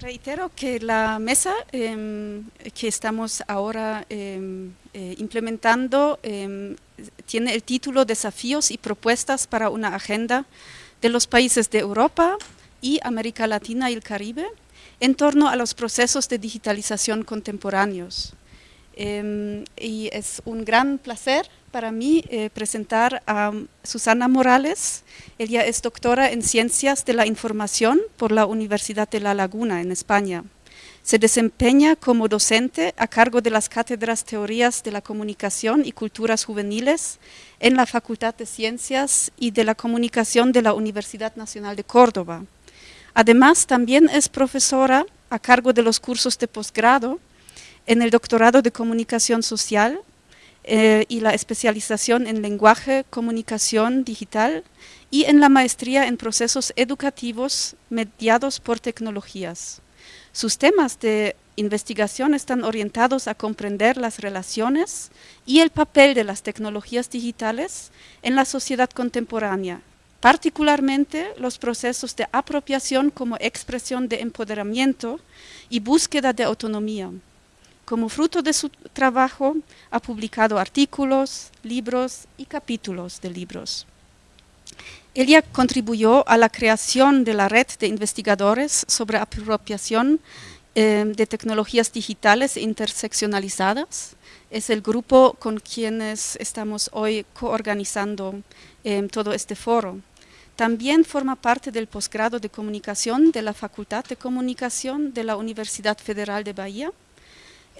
Reitero que la mesa em, que estamos ahora em, eh, implementando em, tiene el título Desafíos y propuestas para una agenda de los países de Europa y América Latina y el Caribe en torno a los procesos de digitalización contemporáneos. Y es un gran placer para mí eh, presentar a Susana Morales. Ella es doctora en Ciencias de la Información por la Universidad de La Laguna, en España. Se desempeña como docente a cargo de las cátedras Teorías de la Comunicación y Culturas Juveniles en la Facultad de Ciencias y de la Comunicación de la Universidad Nacional de Córdoba. Además, también es profesora a cargo de los cursos de posgrado en el doctorado de Comunicación Social eh, y la especialización en lenguaje, comunicación digital y en la maestría en procesos educativos mediados por tecnologías. Sus temas de investigación están orientados a comprender las relaciones y el papel de las tecnologías digitales en la sociedad contemporánea, particularmente los procesos de apropiación como expresión de empoderamiento y búsqueda de autonomía. Como fruto de su trabajo, ha publicado artículos, libros y capítulos de libros. Ella contribuyó a la creación de la red de investigadores sobre apropiación eh, de tecnologías digitales interseccionalizadas. Es el grupo con quienes estamos hoy coorganizando eh, todo este foro. También forma parte del posgrado de comunicación de la Facultad de Comunicación de la Universidad Federal de Bahía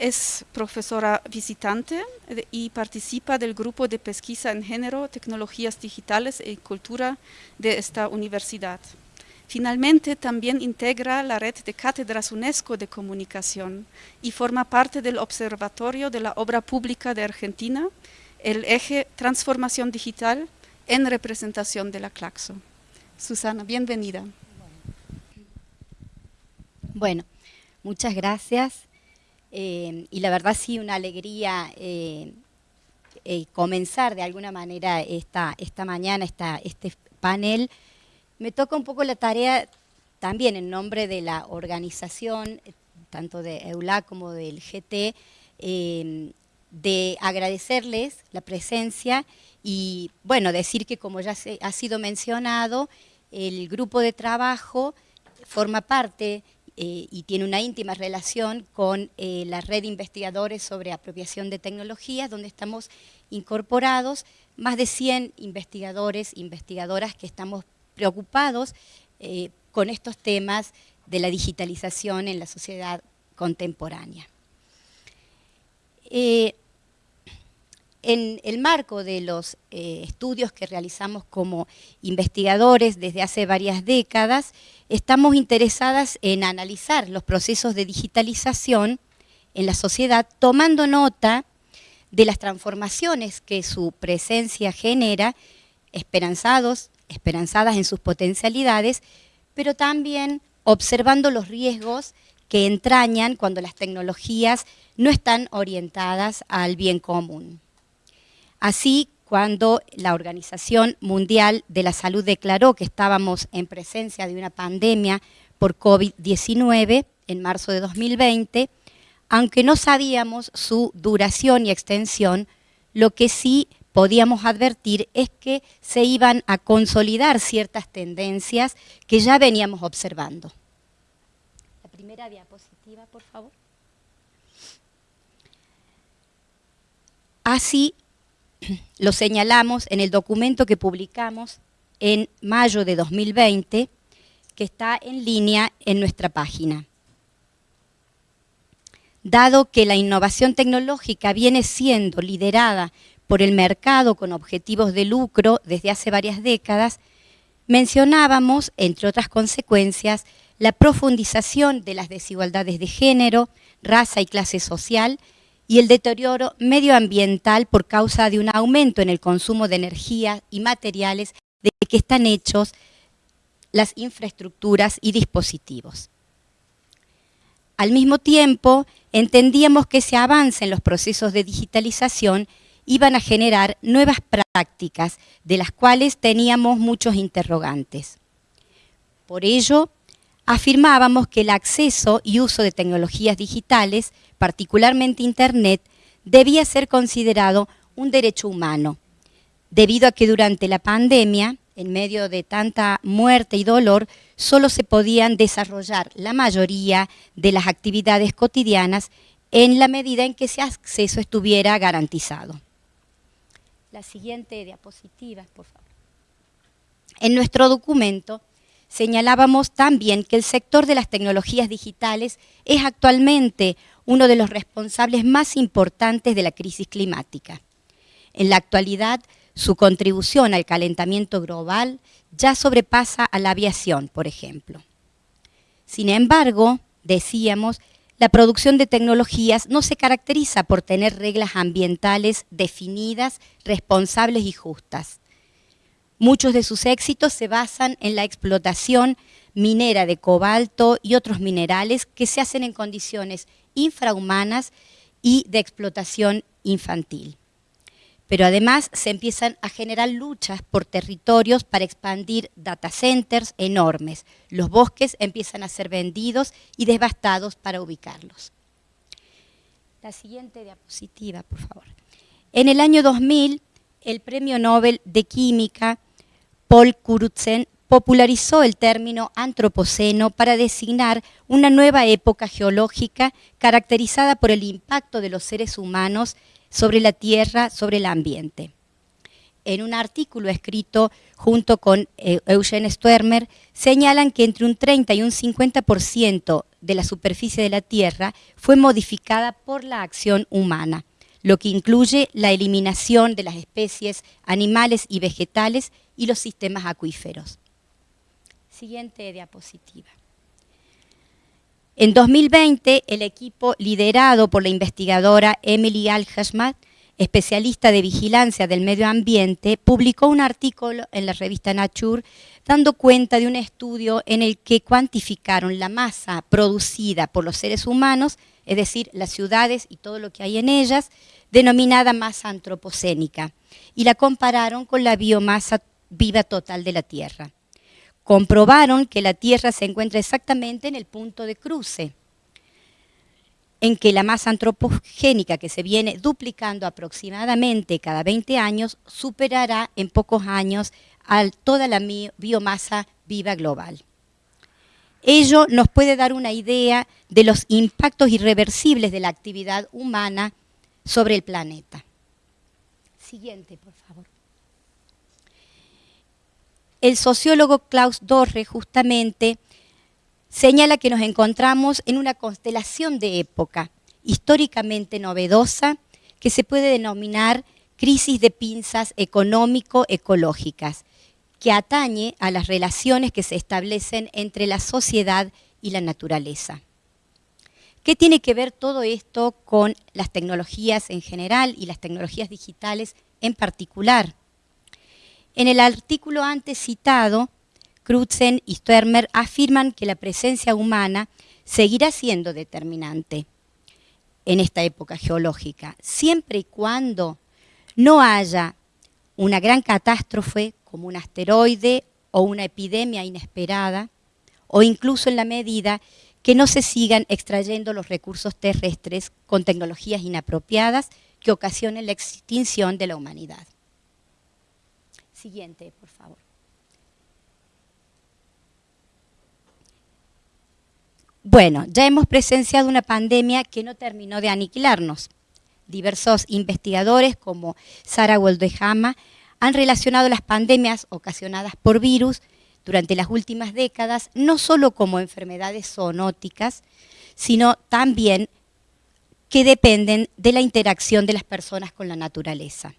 es profesora visitante y participa del grupo de pesquisa en género, tecnologías digitales y cultura de esta universidad. Finalmente, también integra la red de cátedras UNESCO de comunicación y forma parte del Observatorio de la Obra Pública de Argentina, el eje Transformación Digital en representación de la Claxo. Susana, bienvenida. Bueno, muchas gracias. Eh, y la verdad sí, una alegría eh, eh, comenzar de alguna manera esta, esta mañana, esta, este panel. Me toca un poco la tarea también en nombre de la organización, tanto de EULA como del GT, de agradecerles la presencia y, bueno, decir que como ya se, ha sido mencionado, el grupo de trabajo forma parte eh, y tiene una íntima relación con eh, la red de investigadores sobre apropiación de tecnologías, donde estamos incorporados más de 100 investigadores, investigadoras que estamos preocupados eh, con estos temas de la digitalización en la sociedad contemporánea. En el marco de los eh, estudios que realizamos como investigadores desde hace varias décadas, estamos interesadas en analizar los procesos de digitalización en la sociedad, tomando nota de las transformaciones que su presencia genera, esperanzados, esperanzadas en sus potencialidades, pero también observando los riesgos que entrañan cuando las tecnologías no están orientadas al bien común. Así, cuando la Organización Mundial de la Salud declaró que estábamos en presencia de una pandemia por COVID-19 en marzo de 2020, aunque no sabíamos su duración y extensión, lo que sí podíamos advertir es que se iban a consolidar ciertas tendencias que ya veníamos observando. La primera diapositiva, por favor. Así, lo señalamos en el documento que publicamos en mayo de 2020, que está en línea en nuestra página. Dado que la innovación tecnológica viene siendo liderada por el mercado con objetivos de lucro desde hace varias décadas, mencionábamos, entre otras consecuencias, la profundización de las desigualdades de género, raza y clase social, y el deterioro medioambiental por causa de un aumento en el consumo de energía y materiales de que están hechos las infraestructuras y dispositivos. Al mismo tiempo, entendíamos que ese avance en los procesos de digitalización iban a generar nuevas prácticas, de las cuales teníamos muchos interrogantes. Por ello, afirmábamos que el acceso y uso de tecnologías digitales, particularmente Internet, debía ser considerado un derecho humano, debido a que durante la pandemia, en medio de tanta muerte y dolor, solo se podían desarrollar la mayoría de las actividades cotidianas en la medida en que ese acceso estuviera garantizado. La siguiente diapositiva, por favor. En nuestro documento señalábamos también que el sector de las tecnologías digitales es actualmente uno de los responsables más importantes de la crisis climática. En la actualidad, su contribución al calentamiento global ya sobrepasa a la aviación, por ejemplo. Sin embargo, decíamos, la producción de tecnologías no se caracteriza por tener reglas ambientales definidas, responsables y justas. Muchos de sus éxitos se basan en la explotación minera de cobalto y otros minerales que se hacen en condiciones infrahumanas y de explotación infantil. Pero además se empiezan a generar luchas por territorios para expandir data centers enormes. Los bosques empiezan a ser vendidos y devastados para ubicarlos. La siguiente diapositiva, por favor. En el año 2000, el Premio Nobel de Química, Paul Crutzen, popularizó el término antropoceno para designar una nueva época geológica caracterizada por el impacto de los seres humanos sobre la tierra, sobre el ambiente. En un artículo escrito junto con eh, Eugene Stwermer, señalan que entre un 30 y un 50% de la superficie de la Tierra fue modificada por la acción humana, lo que incluye la eliminación de las especies animales y vegetales y los sistemas acuíferos. Siguiente diapositiva. En 2020, el equipo liderado por la investigadora Emily Al-Hashmat, especialista de vigilancia del medio ambiente, publicó un artículo en la revista Nature dando cuenta de un estudio en el que cuantificaron la masa producida por los seres humanos, es decir, las ciudades y todo lo que hay en ellas, denominada masa antropocénica, y la compararon con la biomasa viva total de la Tierra comprobaron que la Tierra se encuentra exactamente en el punto de cruce, en que la masa antropogénica que se viene duplicando aproximadamente cada 20 años superará en pocos años a toda la biomasa viva global. Ello nos puede dar una idea de los impactos irreversibles de la actividad humana sobre el planeta. Siguiente, por favor. El sociólogo Klaus Dorre justamente señala que nos encontramos en una constelación de época históricamente novedosa que se puede denominar crisis de pinzas económico-ecológicas, que atañe a las relaciones que se establecen entre la sociedad y la naturaleza. ¿Qué tiene que ver todo esto con las tecnologías en general y las tecnologías digitales en particular? En el artículo antes citado, Crutzen y Sturmer afirman que la presencia humana seguirá siendo determinante en esta época geológica, siempre y cuando no haya una gran catástrofe como un asteroide o una epidemia inesperada, o incluso en la medida que no se sigan extrayendo los recursos terrestres con tecnologías inapropiadas que ocasionen la extinción de la humanidad. Siguiente, por favor. Bueno, ya hemos presenciado una pandemia que no terminó de aniquilarnos. Diversos investigadores como Sara Woldehama han relacionado las pandemias ocasionadas por virus durante las últimas décadas no solo como enfermedades zoonóticas, sino también que dependen de la interacción de las personas con la naturaleza.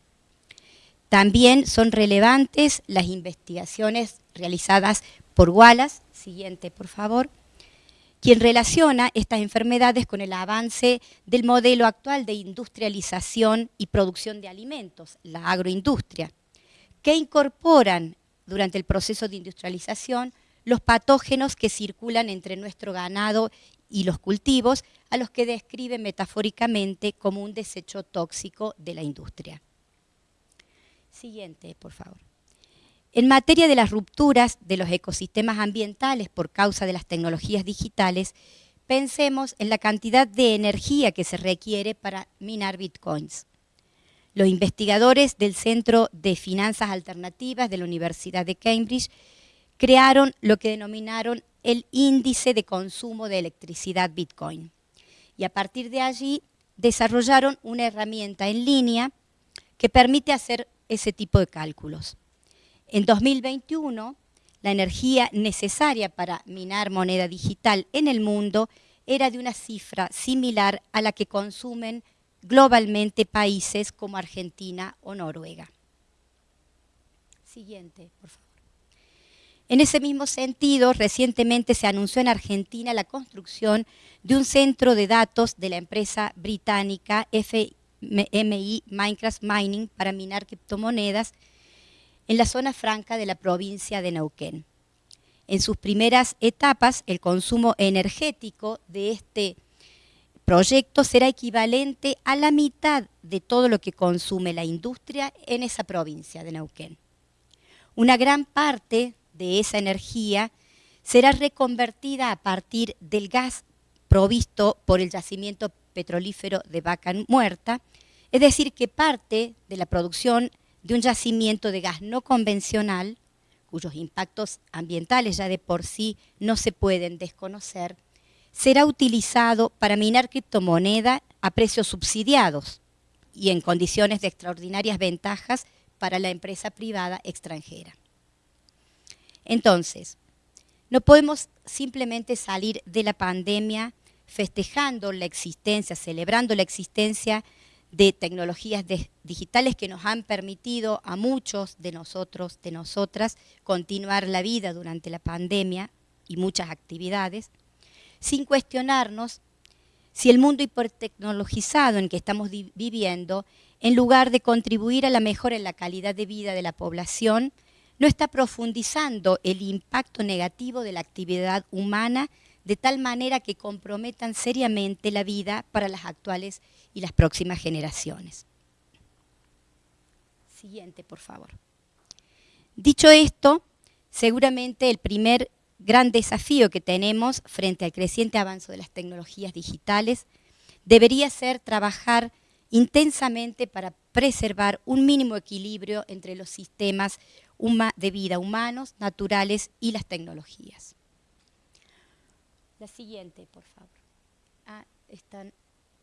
También son relevantes las investigaciones realizadas por Wallace, siguiente por favor, quien relaciona estas enfermedades con el avance del modelo actual de industrialización y producción de alimentos, la agroindustria, que incorporan durante el proceso de industrialización los patógenos que circulan entre nuestro ganado y los cultivos, a los que describe metafóricamente como un desecho tóxico de la industria. Siguiente, por favor. En materia de las rupturas de los ecosistemas ambientales por causa de las tecnologías digitales, pensemos en la cantidad de energía que se requiere para minar bitcoins. Los investigadores del Centro de Finanzas Alternativas de la Universidad de Cambridge crearon lo que denominaron el índice de consumo de electricidad Bitcoin. Y a partir de allí desarrollaron una herramienta en línea que permite hacer ese tipo de cálculos. En 2021, la energía necesaria para minar moneda digital en el mundo era de una cifra similar a la que consumen globalmente países como Argentina o Noruega. Siguiente, por favor. En ese mismo sentido, recientemente se anunció en Argentina la construcción de un centro de datos de la empresa británica FMI Minecraft Mining para minar criptomonedas en la zona franca de la provincia de Neuquén. En sus primeras etapas, el consumo energético de este proyecto será equivalente a la mitad de todo lo que consume la industria en esa provincia de Neuquén. Una gran parte de esa energía será reconvertida a partir del gas provisto por el yacimiento petrolífero de Vaca Muerta, es decir, que parte de la producción de un yacimiento de gas no convencional, cuyos impactos ambientales ya de por sí no se pueden desconocer, será utilizado para minar criptomoneda a precios subsidiados y en condiciones de extraordinarias ventajas para la empresa privada extranjera. Entonces, no podemos simplemente salir de la pandemia festejando la existencia, celebrando la existencia de tecnologías digitales que nos han permitido a muchos de nosotros, de nosotras, continuar la vida durante la pandemia y muchas actividades, sin cuestionarnos si el mundo hipertecnologizado en que estamos viviendo, en lugar de contribuir a la mejora en la calidad de vida de la población, no está profundizando el impacto negativo de la actividad humana de tal manera que comprometan seriamente la vida para las actuales y las próximas generaciones. Siguiente, por favor. Dicho esto, seguramente el primer gran desafío que tenemos frente al creciente avance de las tecnologías digitales debería ser trabajar intensamente para preservar un mínimo equilibrio entre los sistemas de vida humanos, naturales y las tecnologías. La siguiente, por favor. Ah, están,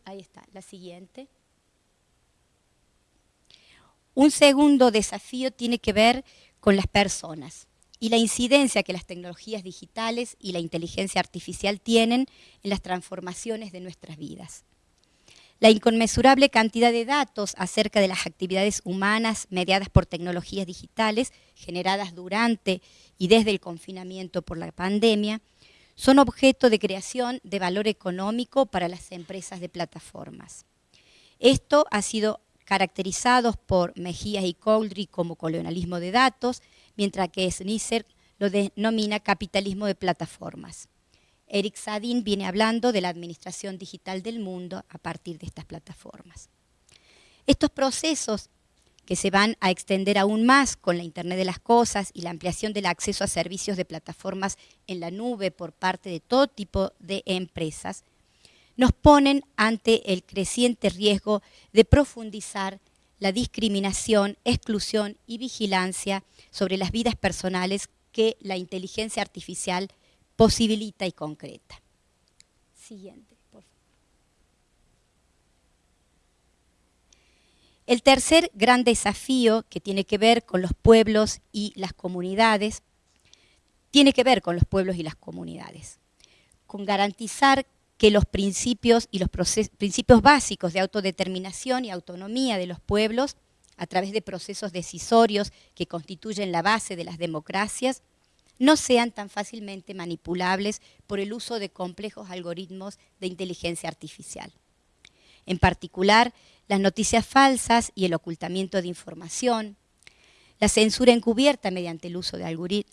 ahí está, la siguiente. Un segundo desafío tiene que ver con las personas y la incidencia que las tecnologías digitales y la inteligencia artificial tienen en las transformaciones de nuestras vidas. La inconmensurable cantidad de datos acerca de las actividades humanas mediadas por tecnologías digitales generadas durante y desde el confinamiento por la pandemia son objeto de creación de valor económico para las empresas de plataformas. Esto ha sido caracterizado por Mejías y Coldry como colonialismo de datos, mientras que Snisser lo denomina capitalismo de plataformas. Eric Sadin viene hablando de la administración digital del mundo a partir de estas plataformas. Estos procesos que se van a extender aún más con la Internet de las Cosas y la ampliación del acceso a servicios de plataformas en la nube por parte de todo tipo de empresas, nos ponen ante el creciente riesgo de profundizar la discriminación, exclusión y vigilancia sobre las vidas personales que la inteligencia artificial posibilita y concreta. Siguiente, por favor. El tercer gran desafío que tiene que ver con los pueblos y las comunidades, tiene que ver con los pueblos y las comunidades, con garantizar que los principios y los principios básicos de autodeterminación y autonomía de los pueblos, a través de procesos decisorios que constituyen la base de las democracias, no sean tan fácilmente manipulables por el uso de complejos algoritmos de inteligencia artificial. En particular, las noticias falsas y el ocultamiento de información, la censura encubierta mediante el uso de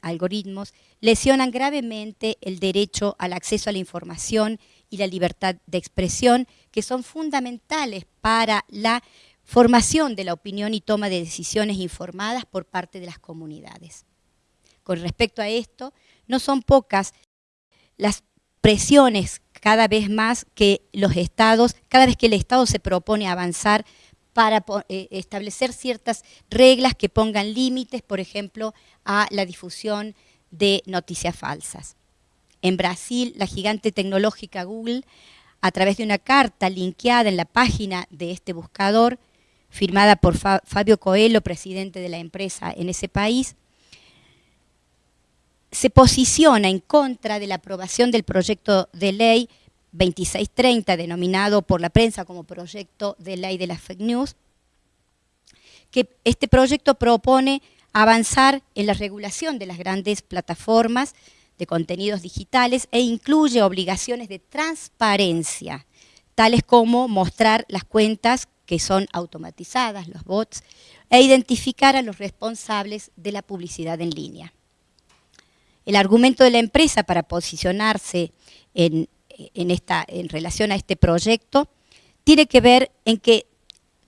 algoritmos lesionan gravemente el derecho al acceso a la información y la libertad de expresión, que son fundamentales para la formación de la opinión y toma de decisiones informadas por parte de las comunidades. Con respecto a esto, no son pocas las presiones cada vez más que los estados, cada vez que el Estado se propone avanzar para eh, establecer ciertas reglas que pongan límites, por ejemplo, a la difusión de noticias falsas. En Brasil, la gigante tecnológica Google, a través de una carta linkeada en la página de este buscador, firmada por Fabio Coelho, presidente de la empresa en ese país, se posiciona en contra de la aprobación del proyecto de ley 2630, denominado por la prensa como proyecto de ley de las fake news, que este proyecto propone avanzar en la regulación de las grandes plataformas de contenidos digitales e incluye obligaciones de transparencia, tales como mostrar las cuentas que son automatizadas, los bots, e identificar a los responsables de la publicidad en línea. El argumento de la empresa para posicionarse en, relación a este proyecto tiene que ver en que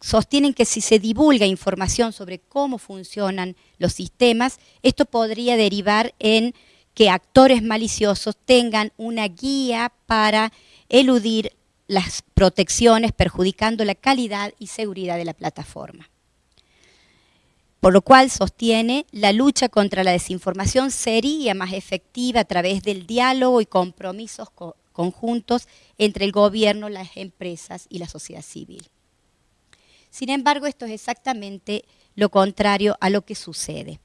sostienen que si se divulga información sobre cómo funcionan los sistemas, esto podría derivar en que actores maliciosos tengan una guía para eludir las protecciones, perjudicando la calidad y seguridad de la plataforma. Por lo cual sostiene la lucha contra la desinformación sería más efectiva a través del diálogo y compromisos conjuntos entre el gobierno, las empresas y la sociedad civil. Sin embargo, esto es exactamente lo contrario a lo que sucede.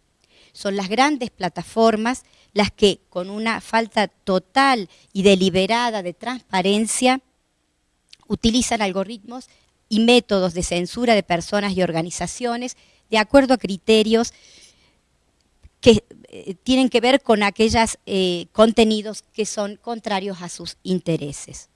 Son las grandes plataformas las que, con una falta total y deliberada de transparencia, utilizan algoritmos y métodos de censura de personas y organizaciones de acuerdo a criterios que eh, tienen que ver con aquellos eh, contenidos que son contrarios a sus intereses.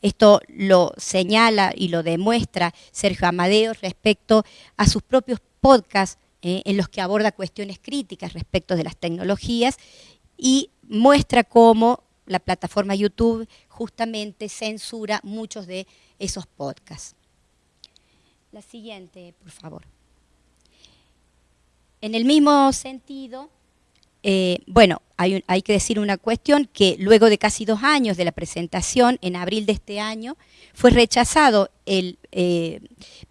Esto lo señala y lo demuestra Sergio Amadeo respecto a sus propios podcasts eh, en los que aborda cuestiones críticas respecto de las tecnologías y muestra cómo la plataforma YouTube justamente censura muchos de esos podcasts. La siguiente, por favor. En el mismo sentido, eh, bueno, hay, que decir una cuestión que luego de casi dos años de la presentación, en abril de este año, fue rechazado el eh,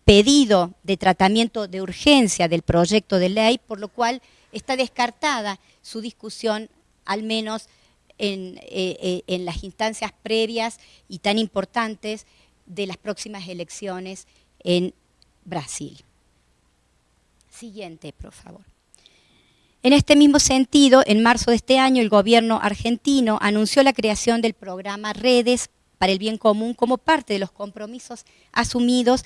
pedido de tratamiento de urgencia del proyecto de ley, por lo cual está descartada su discusión, al menos en, eh, en las instancias previas y tan importantes de las próximas elecciones en Brasil. Siguiente, por favor. En este mismo sentido, en marzo de este año, el gobierno argentino anunció la creación del programa Redes para el Bien Común como parte de los compromisos asumidos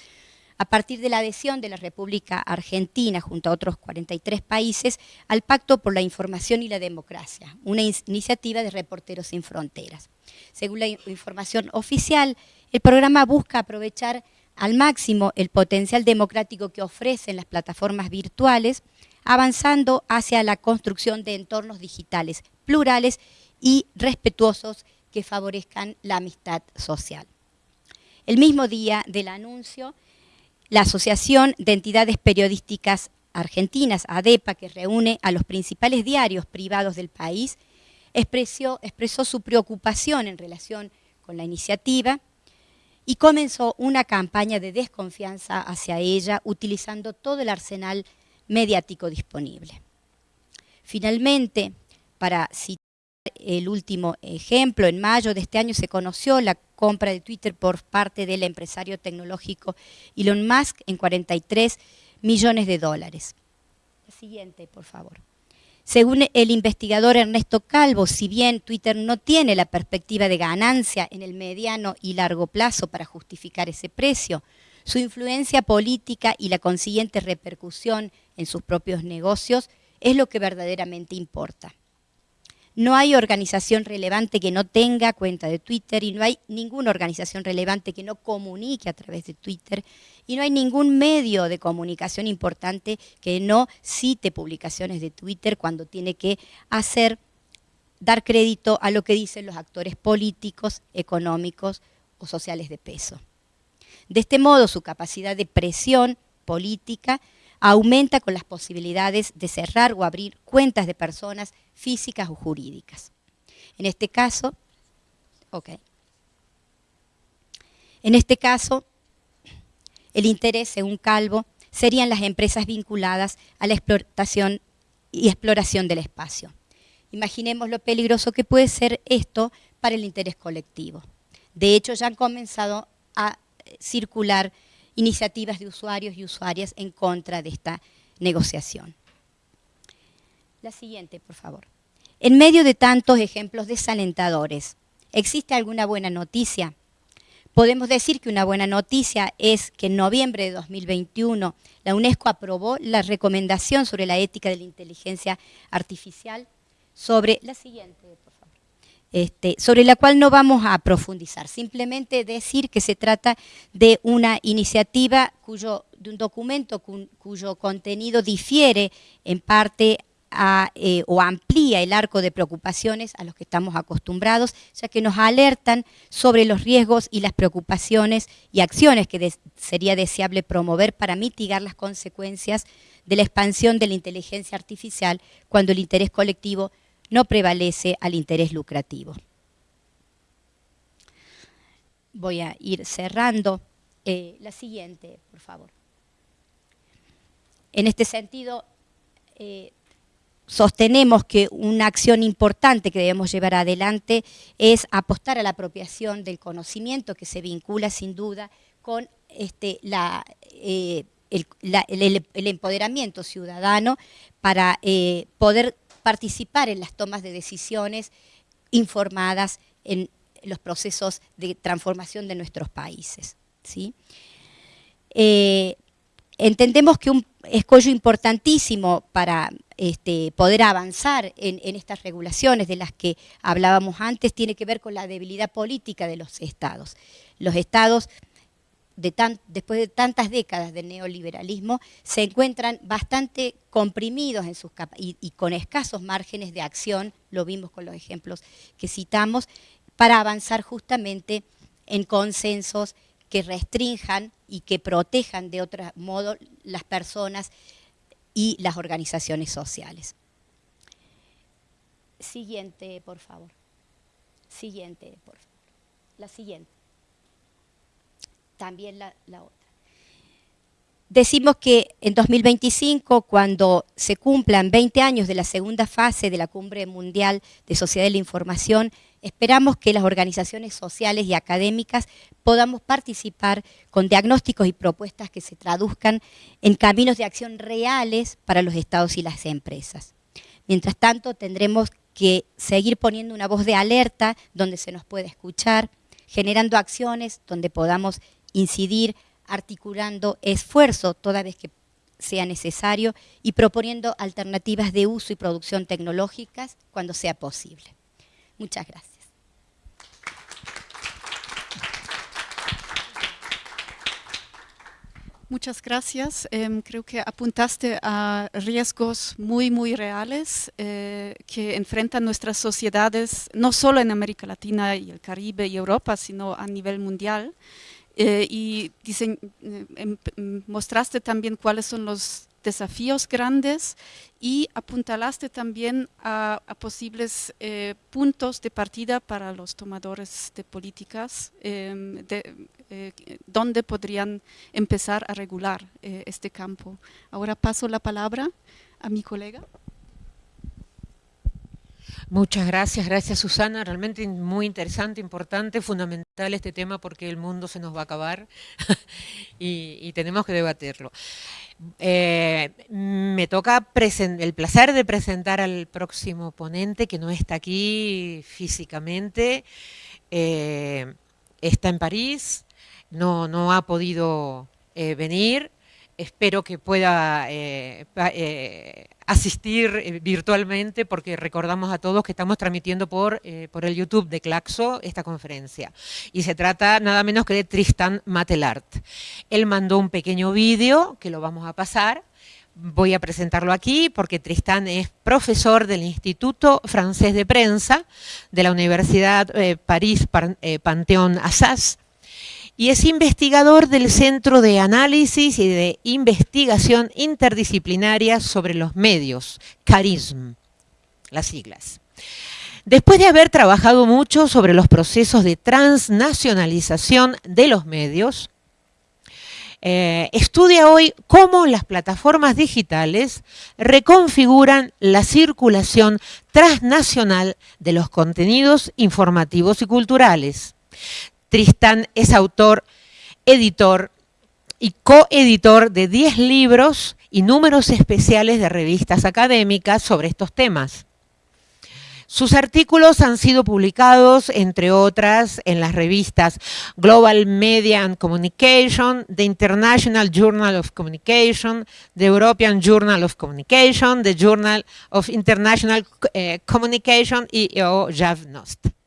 a partir de la adhesión de la República Argentina junto a otros 43 países al Pacto por la Información y la Democracia, una iniciativa de Reporteros Sin Fronteras. Según la información oficial, el programa busca aprovechar al máximo el potencial democrático que ofrecen las plataformas virtuales, avanzando hacia la construcción de entornos digitales plurales y respetuosos que favorezcan la amistad social. El mismo día del anuncio, la Asociación de Entidades Periodísticas Argentinas, ADEPA, que reúne a los principales diarios privados del país, expresó, expresó su preocupación en relación con la iniciativa y comenzó una campaña de desconfianza hacia ella utilizando todo el arsenal mediático disponible. Finalmente, para citar el último ejemplo, en mayo de este año se conoció la compra de Twitter por parte del empresario tecnológico Elon Musk en 43 millones de dólares. La siguiente, por favor. Según el investigador Ernesto Calvo, si bien Twitter no tiene la perspectiva de ganancia en el mediano y largo plazo para justificar ese precio, su influencia política y la consiguiente repercusión en sus propios negocios es lo que verdaderamente importa. No hay organización relevante que no tenga cuenta de Twitter y no hay ninguna organización relevante que no comunique a través de Twitter y no hay ningún medio de comunicación importante que no cite publicaciones de Twitter cuando tiene que hacer, dar crédito a lo que dicen los actores políticos, económicos o sociales de peso. De este modo, su capacidad de presión política aumenta con las posibilidades de cerrar o abrir cuentas de personas físicas o jurídicas. En este caso, ok. En este caso, el interés, según Calvo, serían las empresas vinculadas a la explotación y exploración del espacio. Imaginemos lo peligroso que puede ser esto para el interés colectivo. De hecho, ya han comenzado a circular iniciativas de usuarios y usuarias en contra de esta negociación. La siguiente, por favor. En medio de tantos ejemplos desalentadores, ¿existe alguna buena noticia? Podemos decir que una buena noticia es que en noviembre de 2021 la UNESCO aprobó la recomendación sobre la ética de la inteligencia artificial sobre la siguiente, este, sobre la cual no vamos a profundizar, simplemente decir que se trata de una iniciativa cuyo, de un documento cuyo contenido difiere en parte eh, o amplía el arco de preocupaciones a los que estamos acostumbrados, ya que nos alertan sobre los riesgos y las preocupaciones y acciones que sería deseable promover para mitigar las consecuencias de la expansión de la inteligencia artificial cuando el interés colectivo no prevalece al interés lucrativo. Voy a ir cerrando. Eh, la siguiente, por favor. En este sentido, eh, sostenemos que una acción importante que debemos llevar adelante es apostar a la apropiación del conocimiento que se vincula sin duda con este, eh, el, empoderamiento ciudadano para poder participar en las tomas de decisiones informadas en los procesos de transformación de nuestros países. ¿sí? Eh, entendemos que un escollo importantísimo para este, poder avanzar en, estas regulaciones de las que hablábamos antes tiene que ver con la debilidad política de los estados. Los estados, después de tantas décadas de neoliberalismo, se encuentran bastante comprimidos en sus y, y con escasos márgenes de acción, lo vimos con los ejemplos que citamos, para avanzar justamente en consensos que restrinjan y que protejan de otro modo las personas y las organizaciones sociales. Siguiente, por favor. Siguiente, por favor. La siguiente. También la, otra. Decimos que en 2025, cuando se cumplan 20 años de la segunda fase de la Cumbre Mundial de Sociedad de la Información, esperamos que las organizaciones sociales y académicas podamos participar con diagnósticos y propuestas que se traduzcan en caminos de acción reales para los estados y las empresas. Mientras tanto, tendremos que seguir poniendo una voz de alerta donde se nos pueda escuchar, generando acciones donde podamos incidir, articulando esfuerzo toda vez que sea necesario y proponiendo alternativas de uso y producción tecnológicas cuando sea posible. Muchas gracias. Muchas gracias. Em, creo que apuntaste a riesgos muy, muy reales eh, que enfrentan nuestras sociedades, no solo en América Latina y el Caribe y Europa, sino a nivel mundial. Eh, y eh, em, mostraste también cuáles son los desafíos grandes y apuntalaste también a, posibles eh, puntos de partida para los tomadores de políticas, em, de, donde podrían empezar a regular este campo. Ahora paso la palabra a mi colega. Muchas gracias, gracias Susana, realmente muy interesante, importante, fundamental este tema porque el mundo se nos va a acabar y, tenemos que debatirlo. Eh, me toca el placer de presentar al próximo ponente que no está aquí físicamente, eh, está en París, no, no ha podido eh, venir, espero que pueda asistir eh, virtualmente porque recordamos a todos que estamos transmitiendo por, eh, el YouTube de Claxo esta conferencia. Y se trata nada menos que de Tristan Matelart. Él mandó un pequeño vídeo que lo vamos a pasar. Voy a presentarlo aquí porque Tristan es profesor del Instituto Francés de Prensa de la Universidad eh, París Panteón Assas y es investigador del Centro de Análisis y de Investigación Interdisciplinaria sobre los Medios, CARISM, las siglas. Después de haber trabajado mucho sobre los procesos de transnacionalización de los medios, eh, estudia hoy cómo las plataformas digitales reconfiguran la circulación transnacional de los contenidos informativos y culturales. Tristan es autor, editor y coeditor de 10 libros y números especiales de revistas académicas sobre estos temas. Sus artículos han sido publicados, entre otras, en las revistas Global Media and Communication, the International Journal of Communication, the European Journal of Communication, the Journal of International eh, Communication y o Javnost.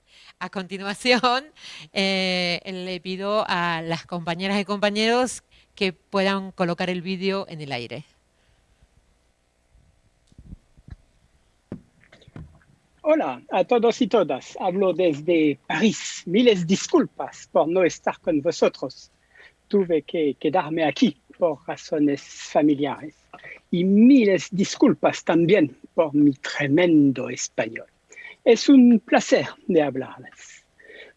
A continuación, eh, le pido a las compañeras y compañeros que puedan colocar el vídeo en el aire. Hola a todos y todas. Hablo desde París. Miles disculpas por no estar con vosotros. Tuve que quedarme aquí por razones familiares. Y miles disculpas también por mi tremendo español. Es un placer de hablarles.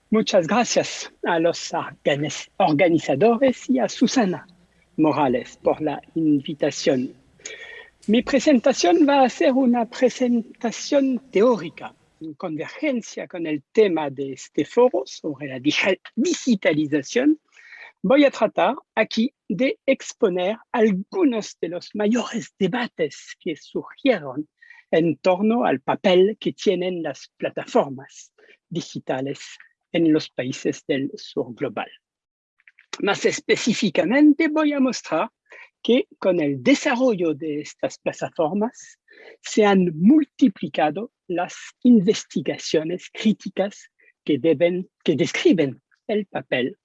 Muchas gracias a los organizadores y a Susana Morales por la invitación mi presentación va a ser una presentación teórica, en convergencia con el tema de este foro sobre la digitalización. Voy a tratar aquí de exponer algunos de los mayores debates que surgieron en torno al papel que tienen las plataformas digitales en los países del sur global. Más específicamente voy a mostrar que con el desarrollo de estas plataformas se han multiplicado las investigaciones críticas que, que describen el papel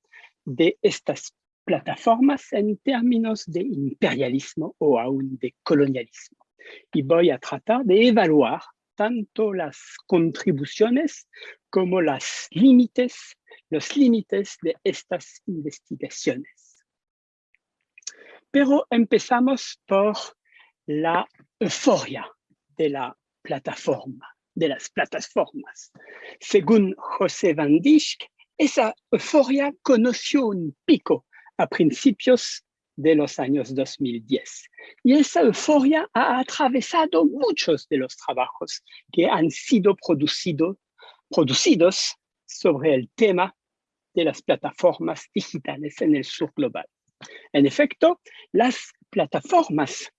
de estas plataformas en términos de imperialismo o aún de colonialismo. Y voy a tratar de evaluar tanto las contribuciones como las los límites de estas investigaciones. Pero empezamos por la euforia de la plataforma, de las plataformas. Según José Van Dijk, esa euforia conoció un pico a principios de los años 2010. Y esa euforia ha atravesado muchos de los trabajos que han sido producido, producidos sobre el tema de las plataformas digitales en el sur global. En efecto, las plataformas,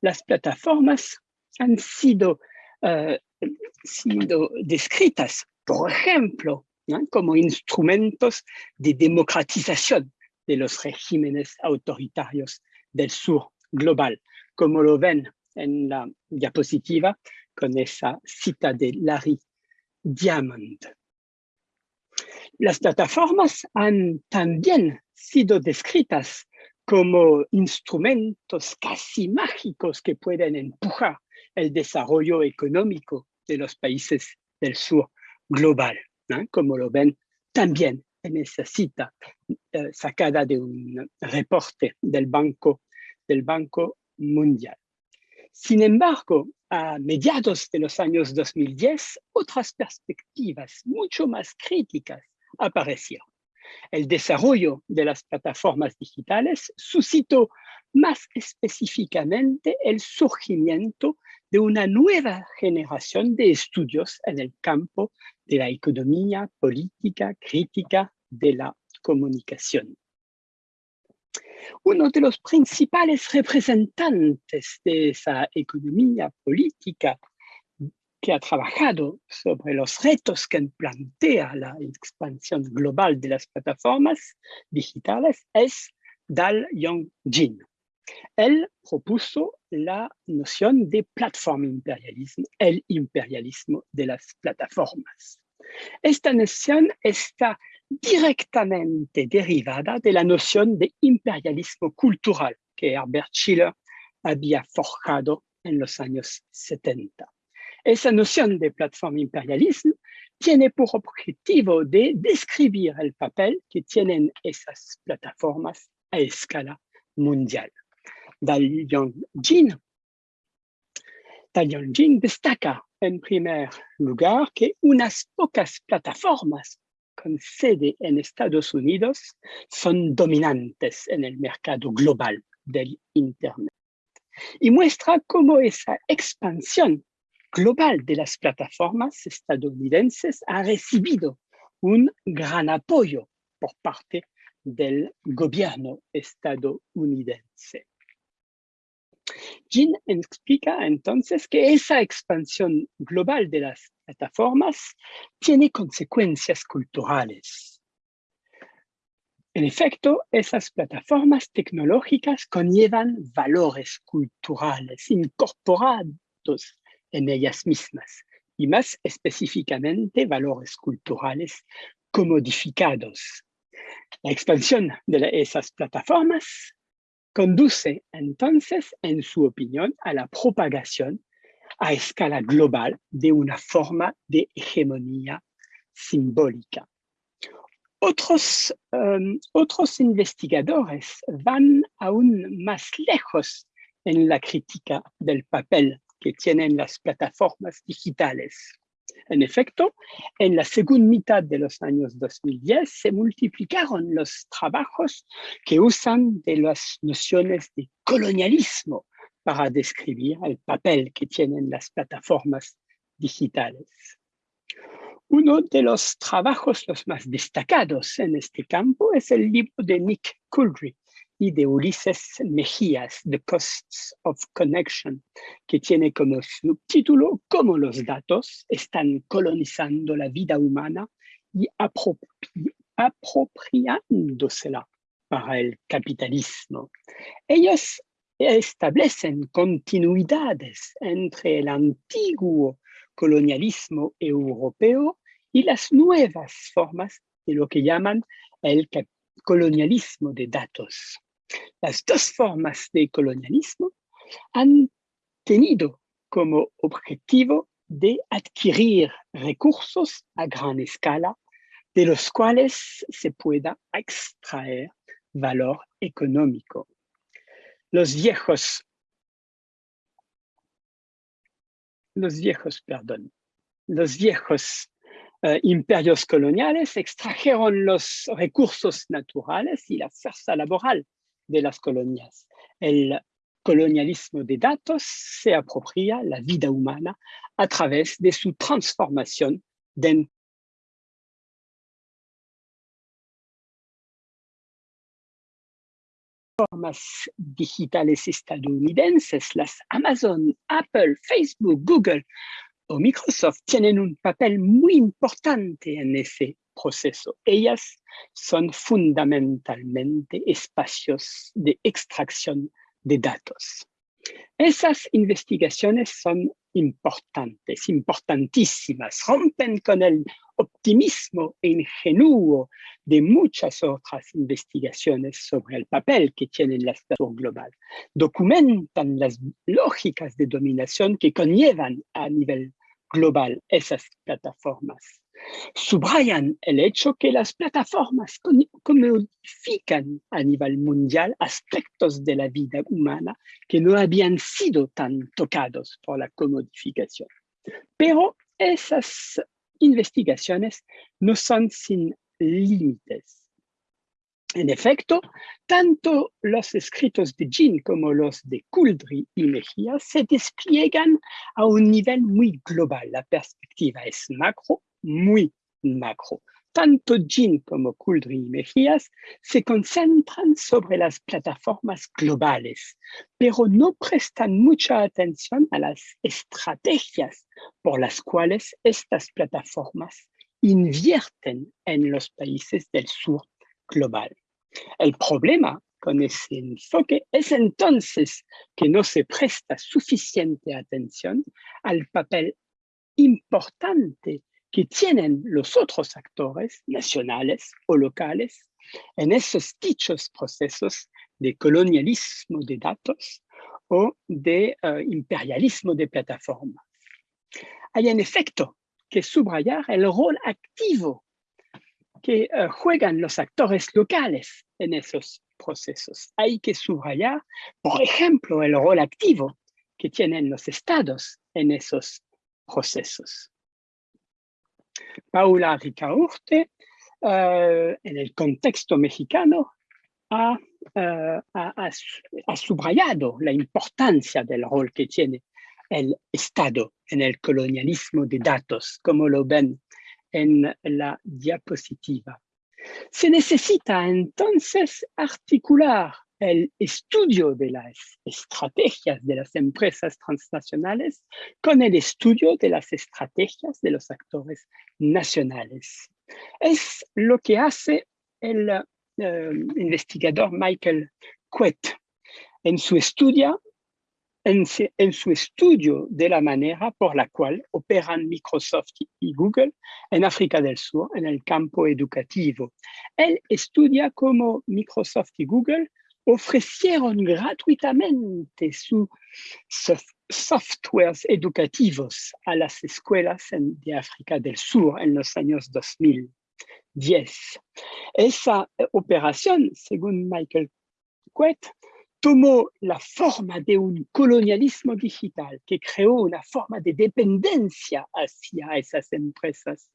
las plataformas han sido, eh, sido descritas, por ejemplo, como instrumentos de democratización de los regímenes autoritarios del sur global, como lo ven en la diapositiva con esa cita de Larry Diamond. Las plataformas han también sido descritas como instrumentos casi mágicos que pueden empujar el desarrollo económico de los países del sur global, como lo ven también cita eh, sacada de un reporte del Banco, del Banco Mundial. Sin embargo, a mediados de los años 2010, otras perspectivas mucho más críticas aparecieron el desarrollo de las plataformas digitales suscitó más específicamente el surgimiento de una nueva generación de estudios en el campo de la economía política crítica de la comunicación. Uno de los principales representantes de esa economía política que ha trabajado sobre los retos que plantea la expansión global de las plataformas digitales es Dal Yong-jin. Él propuso la noción de platform imperialismo, el imperialismo de las plataformas. Esta noción está directamente derivada de la noción de imperialismo cultural que Herbert Schiller había forjado en los años 70. Esa noción de plataforma imperialismo tiene por objetivo de describir el papel que tienen esas plataformas a escala mundial. Dal Yongjin, Jin destaca en primer lugar que unas pocas plataformas con sede en Estados Unidos son dominantes en el mercado global del Internet. Y muestra cómo esa expansión global de las plataformas estadounidenses ha recibido un gran apoyo por parte del gobierno estadounidense. Jean explica entonces que esa expansión global de las plataformas tiene consecuencias culturales. En efecto, esas plataformas tecnológicas conllevan valores culturales incorporados en ellas mismas y más específicamente valores culturales comodificados. La expansión de esas plataformas conduce entonces, en su opinión, a la propagación a escala global de una forma de hegemonía simbólica. Otros, otros investigadores van aún más lejos en la crítica del papel que tienen las plataformas digitales. En efecto, en la segunda mitad de los años 2010 se multiplicaron los trabajos que usan de las nociones de colonialismo para describir el papel que tienen las plataformas digitales. Uno de los trabajos los más destacados en este campo es el libro de Nick Couldry, y de Ulises Mejías, The Costs of Connection, que tiene como subtítulo Cómo los datos están colonizando la vida humana y apropiándosela para el capitalismo. Ellos establecen continuidades entre el antiguo colonialismo europeo y las nuevas formas de lo que llaman el colonialismo de datos. Las dos formas de colonialismo han tenido como objetivo de adquirir recursos a gran escala de los cuales se pueda extraer valor económico. Los viejos, los viejos, perdón, los viejos eh, imperios coloniales extrajeron los recursos naturales y la fuerza laboral de las colonias. El colonialismo de datos se apropia la vida humana a través de su transformación de formas digitales estadounidenses, las Amazon, Apple, Facebook, Google o Microsoft tienen un papel muy importante en ese Ellas son fundamentalmente espacios de extracción de datos. Esas investigaciones son importantes, importantísimas, rompen con el optimismo ingenuo de muchas otras investigaciones sobre el papel que tienen la estación global. Documentan las lógicas de dominación que conllevan a nivel global esas plataformas subrayan el hecho que las plataformas comodifican a nivel mundial aspectos de la vida humana que no habían sido tan tocados por la comodificación. Pero esas investigaciones no son sin límites. En efecto, tanto los escritos de Jean como los de Couldry y Mejía se despliegan a un nivel muy global. La perspectiva es macro, muy macro. Tanto Jean como Couldry y Mejías se concentran sobre las plataformas globales, pero no prestan mucha atención a las estrategias por las cuales estas plataformas invierten en los países del sur global. El problema con ese enfoque es entonces que no se presta suficiente atención al papel importante que tienen los otros actores nacionales o locales en esos dichos procesos de colonialismo de datos o de uh, imperialismo de plataformas. hay en efecto que subrayar el rol activo que eh, juegan los actores locales en esos procesos. Hay que subrayar, por ejemplo, el rol activo que tienen los estados en esos procesos. Paula Ricaurte, uh, en el contexto mexicano, ha, ha, ha, subrayado la importancia del rol que tiene el Estado en el colonialismo de datos, como lo ven en la diapositiva. Se necesita entonces articular el estudio de las estrategias de las empresas transnacionales con el estudio de las estrategias de los actores nacionales. Es lo que hace el uh, investigador Michael Quet en su estudio en, en, su estudio de la manera por la cual operan Microsoft y Google en África del Sur en el campo educativo. Él estudia cómo Microsoft y Google ofrecieron gratuitamente sus soft softwares educativos a las escuelas en, de África del Sur en los años 2010. Esa operación, según Michael Quet, tomó la forma de un colonialismo digital que creó una forma de dependencia hacia esas empresas.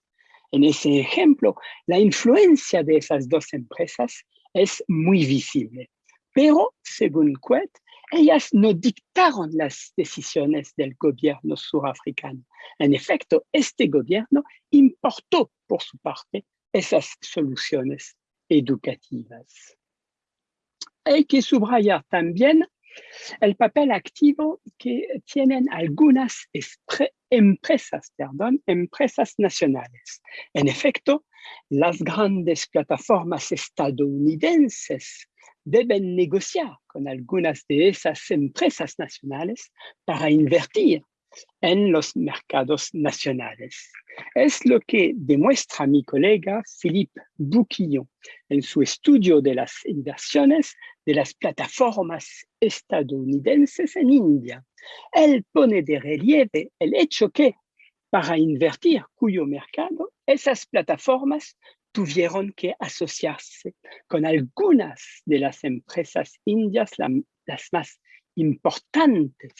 En ese ejemplo, la influencia de esas dos empresas es muy visible. Pero, según Quet, ellas no dictaron las decisiones del gobierno surafricano. En efecto, este gobierno importó por su parte esas soluciones educativas hay que subrayar también el papel activo que tienen algunas empresas, perdón, empresas nacionales. En efecto, las grandes plataformas estadounidenses deben negociar con algunas de esas empresas nacionales para invertir en los mercados nacionales. Es lo que demuestra mi colega Philippe Bouquillon en su estudio de las inversiones de las plataformas estadounidenses en India. Él pone de relieve el hecho que para invertir cuyo mercado, esas plataformas tuvieron que asociarse con algunas de las empresas indias, las más importantes.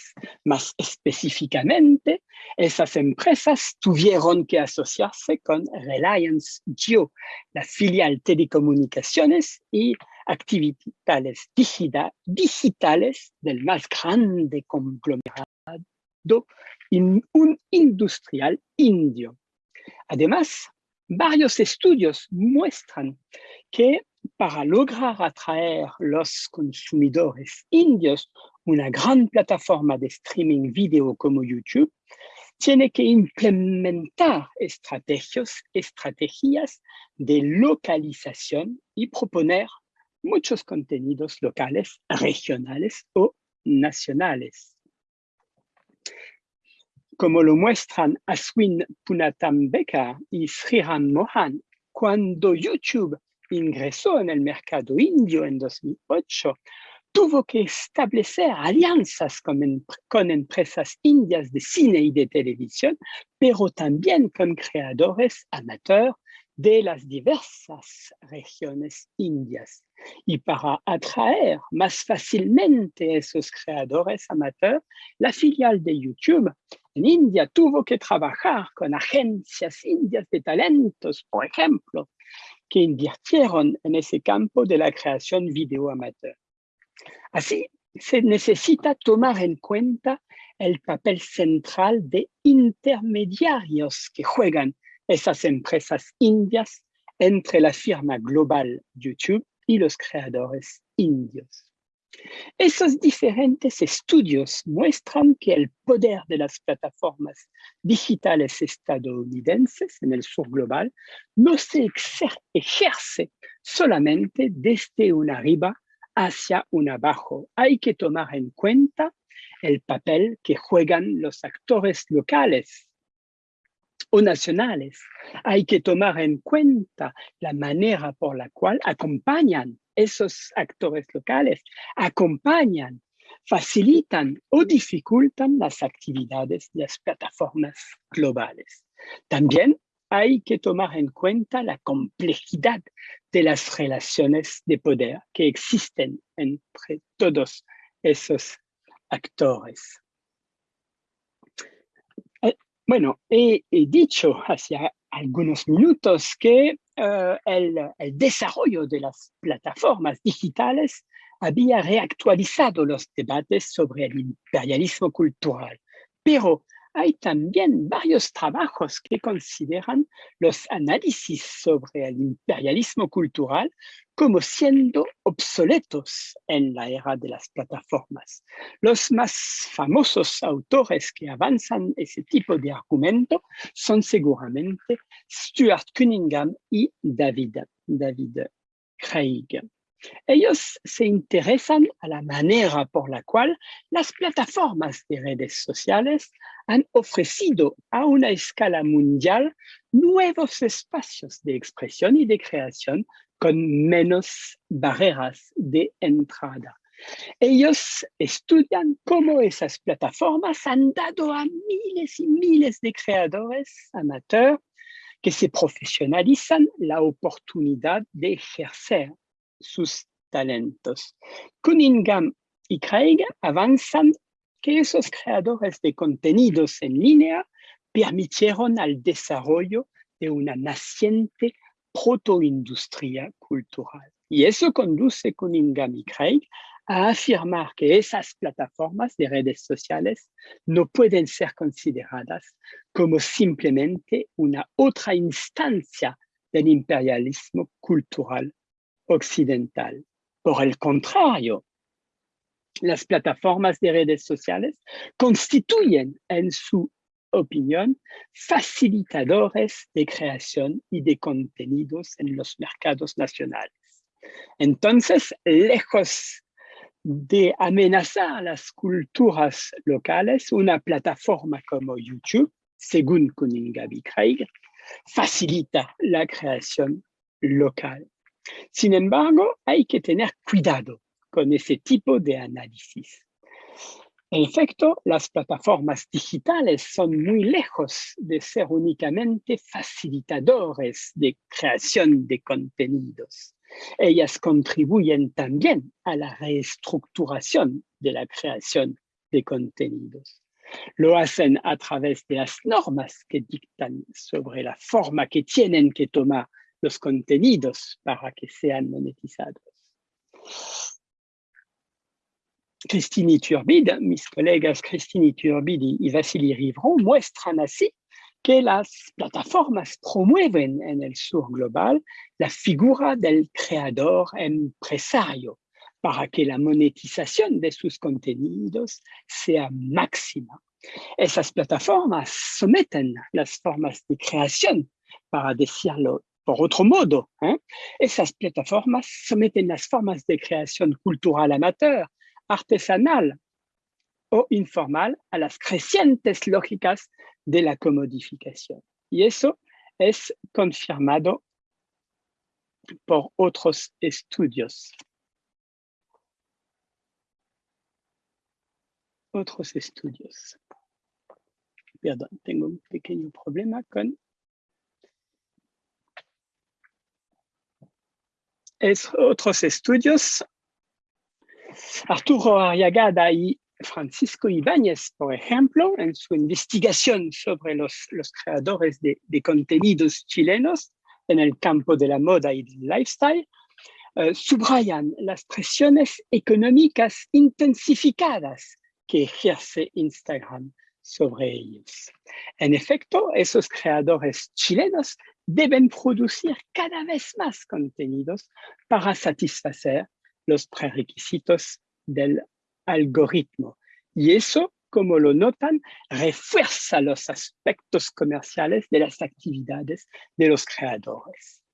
Más específicamente, esas empresas tuvieron que asociarse con Reliance Jio, la filial telecomunicaciones y actividades digitales del más grande conglomerado un industrial indio. Además, varios estudios muestran que para lograr atraer los consumidores indios una gran plataforma de streaming video como YouTube, tiene que implementar estrategias, estrategias de localización y proponer muchos contenidos locales, regionales o nacionales. Como lo muestran Aswin Punatambeka y Sriram Mohan, cuando YouTube ingresó en el mercado indio en 2008, tuvo que establecer alianzas con, con, empresas indias de cine y de televisión, pero también con creadores amateurs de las diversas regiones indias. Y para atraer más fácilmente esos creadores amateurs, la filial de YouTube en India tuvo que trabajar con agencias indias de talentos, por ejemplo, que invirtieron en ese campo de la creación video amateur. Así, se necesita tomar en cuenta el papel central de intermediarios que juegan esas empresas indias entre la firma global YouTube y los creadores indios. Esos diferentes estudios muestran que el poder de las plataformas digitales estadounidenses en el sur global no se ejerce solamente desde una arriba hacia un abajo. Hay que tomar en cuenta el papel que juegan los actores locales nacionales. Hay que tomar en cuenta la manera por la cual acompañan esos actores locales, acompañan facilitan o dificultan las actividades de las plataformas globales. También hay que tomar en cuenta la complejidad de las relaciones de poder que existen entre todos esos actores. Bueno, he, dicho hace algunos minutos que eh, el, el desarrollo de las plataformas digitales había reactualizado los debates sobre el imperialismo cultural, pero hay también varios trabajos que consideran los análisis sobre el imperialismo cultural como siendo obsoletos en la era de las plataformas. Los más famosos autores que avanzan ese tipo de argumento son seguramente Stuart Cunningham y David, David Craig. Ellos se interesan a la manera por la cual las plataformas de redes sociales han ofrecido a una escala mundial nuevos espacios de expresión y de creación con menos barreras de entrada. Ellos estudian cómo esas plataformas han dado a miles y miles de creadores amateurs que se profesionalizan la oportunidad de ejercer sus talentos. Cunningham y Craig avanzan que esos creadores de contenidos en línea permitieron al desarrollo de una naciente protoindustria cultural. Y eso conduce Cunningham y Craig a afirmar que esas plataformas de redes sociales no pueden ser consideradas como simplemente una otra instancia del imperialismo cultural occidental. Por el contrario, las plataformas de redes sociales constituyen, en su opinión, facilitadores de creación y de contenidos en los mercados nacionales. Entonces, lejos de amenazar las culturas locales, una plataforma como YouTube, según Cunningham y Craig, facilita la creación local. Sin embargo, hay que tener cuidado con ese tipo de análisis. En efecto, las plataformas digitales son muy lejos de ser únicamente facilitadores de creación de contenidos. Ellas contribuyen también a la reestructuración de la creación de contenidos. Lo hacen a través de las normas que dictan sobre la forma que tienen que tomar los contenidos para que sean monetizados. Christine Iturbide, mis colegas Christine Iturbide y Vasily Rivron muestran así que las plataformas promueven en el sur global la figura del creador empresario para que la monetización de sus contenidos sea máxima. Esas plataformas someten las formas de creación, para decirlo por otro modo, ¿eh? esas plataformas someten las formas de creación cultural amateur, artesanal o informal a las crecientes lógicas de la comodificación. Y eso es confirmado por otros estudios. Otros estudios. Perdón, tengo un pequeño problema con es otros estudios. Arturo Arriagada y Francisco Ibáñez, por ejemplo, en su investigación sobre los, creadores de, contenidos chilenos en el campo de la moda y del lifestyle, uh, subrayan las presiones económicas intensificadas que ejerce Instagram sobre ellos. En efecto, esos creadores chilenos deben producir cada vez más contenidos para satisfacer los prerequisitos del algoritmo. Y eso, como lo notan, refuerza los aspectos comerciales de las actividades de los creadores.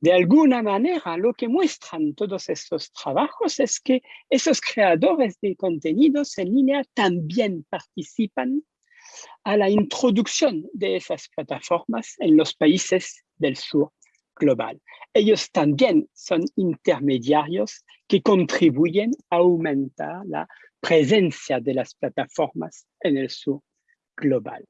De alguna manera, lo que muestran todos estos trabajos es que esos creadores de contenidos en línea también participan a la introducción de esas plataformas en los países del sur global. Ellos también son intermediarios que contribuyen a aumentar la presencia de las plataformas en el sur global.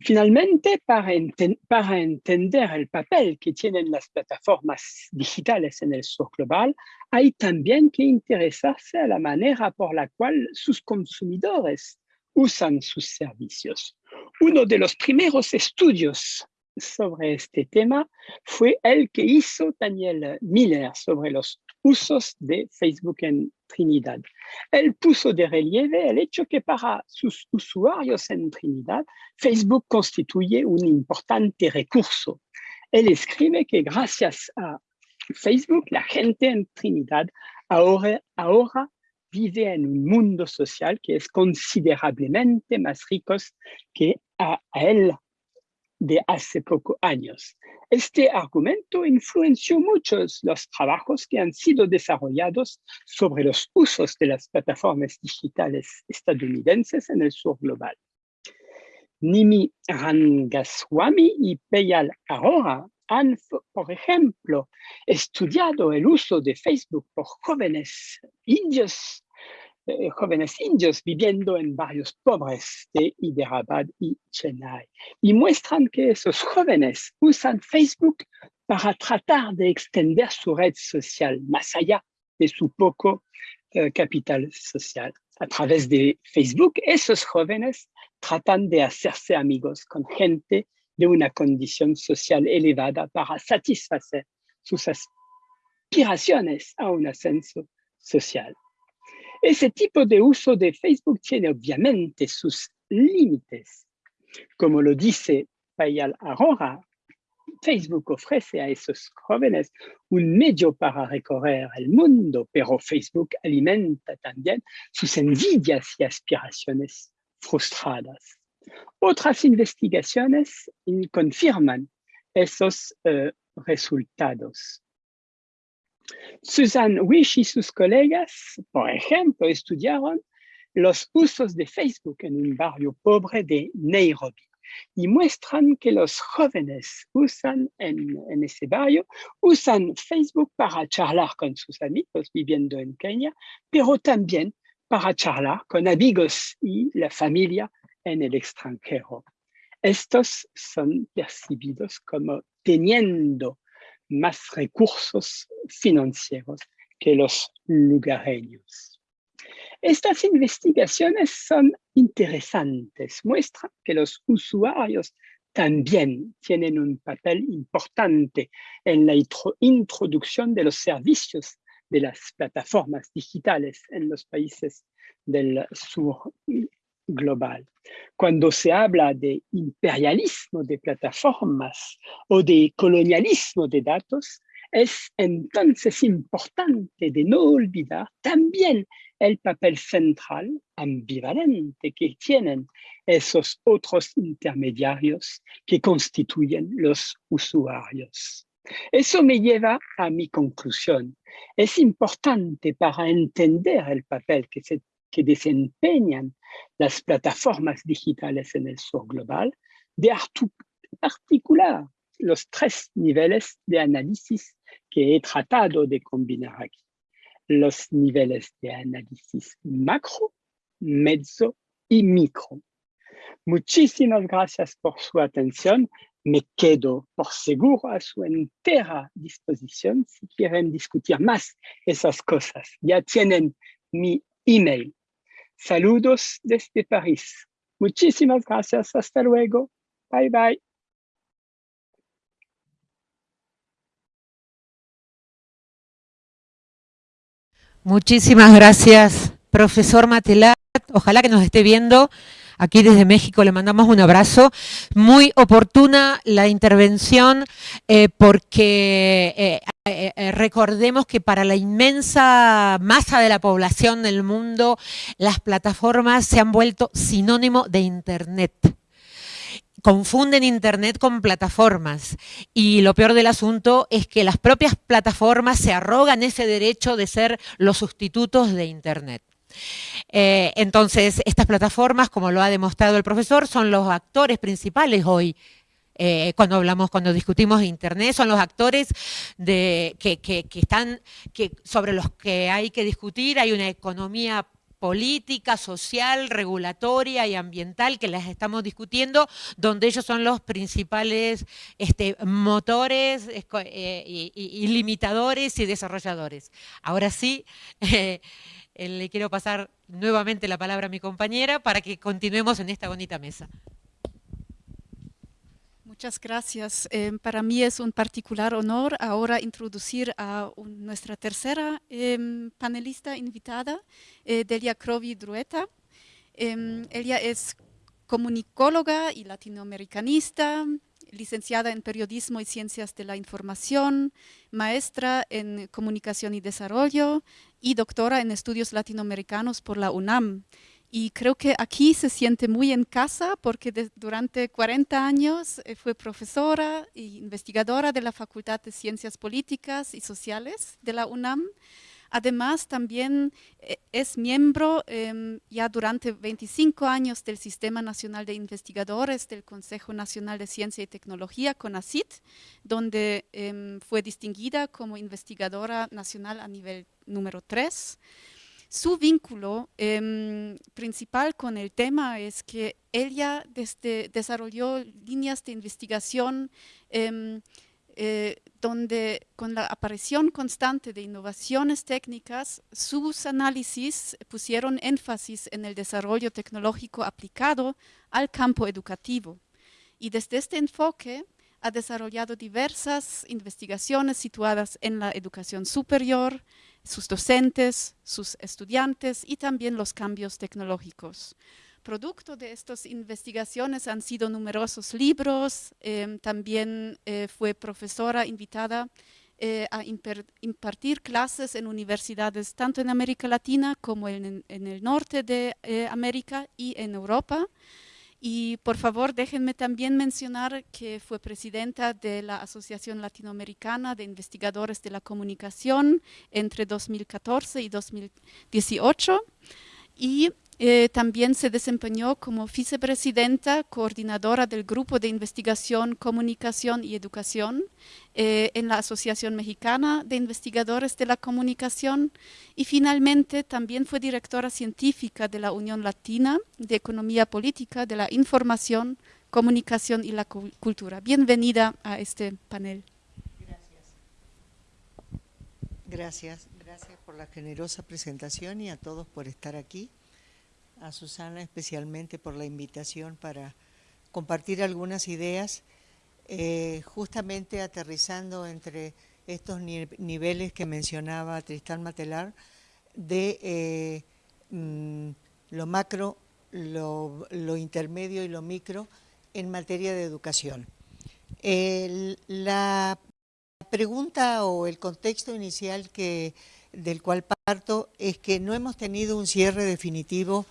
Finalmente, para, entender el papel que tienen las plataformas digitales en el sur global, hay también que interesarse a la manera por la cual sus consumidores usan sus servicios. Uno de los primeros estudios sobre este tema fue el que hizo Daniel Miller sobre los usos de Facebook en Trinidad. Él puso de relieve el hecho que para sus usuarios en Trinidad, Facebook constituye un importante recurso. Él escribe que gracias a Facebook, la gente en Trinidad ahora, ahora vive en un mundo social que es considerablemente más rico que a él de hace pocos años. Este argumento influenció muchos los trabajos que han sido desarrollados sobre los usos de las plataformas digitales estadounidenses en el sur global. Nimi Rangaswamy y Peyal Arora han, por ejemplo, estudiado el uso de Facebook por jóvenes indios eh, jóvenes indios viviendo en barrios pobres de Hyderabad y Chennai. Y muestran que esos jóvenes usan Facebook para tratar de extender su red social más allá de su poco eh, capital social. A través de Facebook, esos jóvenes tratan de hacerse amigos con gente de una condición social elevada para satisfacer sus aspiraciones a un ascenso social. Ese tipo de uso de Facebook tiene obviamente sus límites. Como lo dice Payal Aurora, Facebook ofrece a esos jóvenes un medio para recorrer el mundo, pero Facebook alimenta también sus envidias y aspiraciones frustradas. Otras investigaciones confirman esos eh, resultados. Susan Wish y sus colegas, por ejemplo, estudiaron los usos de Facebook en un barrio pobre de Nairobi y muestran que los jóvenes usan en, ese barrio, usan Facebook para charlar con sus amigos viviendo en Kenia, pero también para charlar con amigos y la familia en el extranjero. Estos son percibidos como teniendo más recursos financieros que los lugareños. Estas investigaciones son interesantes, muestran que los usuarios también tienen un papel importante en la introducción de los servicios de las plataformas digitales en los países del sur global. Cuando se habla de imperialismo de plataformas o de colonialismo de datos, es entonces importante de no olvidar también el papel central, ambivalente, que tienen esos otros intermediarios que constituyen los usuarios. Eso me lleva a mi conclusión. Es importante para entender el papel que se que desempeñan las plataformas digitales en el sur global, de articular los tres niveles de análisis que he tratado de combinar aquí. Los niveles de análisis macro, mezzo y micro. Muchísimas gracias por su atención. Me quedo por seguro a su entera disposición si quieren discutir más esas cosas. Ya tienen mi email Saludos desde París. Muchísimas gracias. Hasta luego. Bye, bye. Muchísimas gracias, profesor Matelat. Ojalá que nos esté viendo. Aquí desde México le mandamos un abrazo. Muy oportuna la intervención eh, porque eh, eh, recordemos que para la inmensa masa de la población del mundo, las plataformas se han vuelto sinónimo de Internet confunden Internet con plataformas y lo peor del asunto es que las propias plataformas se arrogan ese derecho de ser los sustitutos de Internet. Eh, entonces, estas plataformas, como lo ha demostrado el profesor, son los actores principales hoy eh, cuando hablamos, cuando discutimos Internet, son los actores que, están, sobre los que hay que discutir, hay una economía política, social, regulatoria y ambiental que las estamos discutiendo, donde ellos son los principales este, motores eh, y, limitadores y desarrolladores. Ahora sí, le quiero pasar nuevamente la palabra a mi compañera para que continuemos en esta bonita mesa. Muchas gracias. Em, para mí es un particular honor ahora introducir a nuestra tercera em, panelista invitada, eh, Delia Crovi Drueta. Em, ella es comunicóloga y latinoamericanista, licenciada en Periodismo y Ciencias de la Información, maestra en Comunicación y Desarrollo y doctora en Estudios Latinoamericanos por la UNAM. Y creo que aquí se siente muy en casa porque durante 40 años eh, fue profesora e investigadora de la Facultad de Ciencias Políticas y Sociales de la UNAM. Además, también eh, es miembro em, ya durante 25 años del Sistema Nacional de Investigadores del Consejo Nacional de Ciencia y Tecnología, CONACIT, donde em, fue distinguida como investigadora nacional a nivel número 3. Su vínculo em, principal con el tema es que ella desarrolló líneas de investigación eh, donde con la aparición constante de innovaciones técnicas, sus análisis pusieron énfasis en el desarrollo tecnológico aplicado al campo educativo. Y desde este enfoque ha desarrollado diversas investigaciones situadas en la educación superior, sus docentes, sus estudiantes y también los cambios tecnológicos. Producto de estas investigaciones han sido numerosos libros, em, también eh, fue profesora invitada eh, a impartir clases en universidades tanto en América Latina como en, en el norte de eh, América y en Europa. Y por favor, déjenme también mencionar que fue presidenta de la Asociación Latinoamericana de Investigadores de la Comunicación entre 2014 y 2018. Y eh, también se desempeñó como vicepresidenta coordinadora del Grupo de Investigación, Comunicación y Educación eh, en la Asociación Mexicana de Investigadores de la Comunicación y finalmente también fue directora científica de la Unión Latina de Economía Política de la Información, Comunicación y la Cultura. Bienvenida a este panel. Gracias. Gracias, gracias por la generosa presentación y a todos por estar aquí a Susana especialmente por la invitación para compartir algunas ideas, eh, justamente aterrizando entre estos niveles que mencionaba Tristán Matelar, de eh, mm, lo macro, lo, intermedio y lo micro en materia de educación. la pregunta o el contexto inicial que, del cual parto es que no hemos tenido un cierre definitivo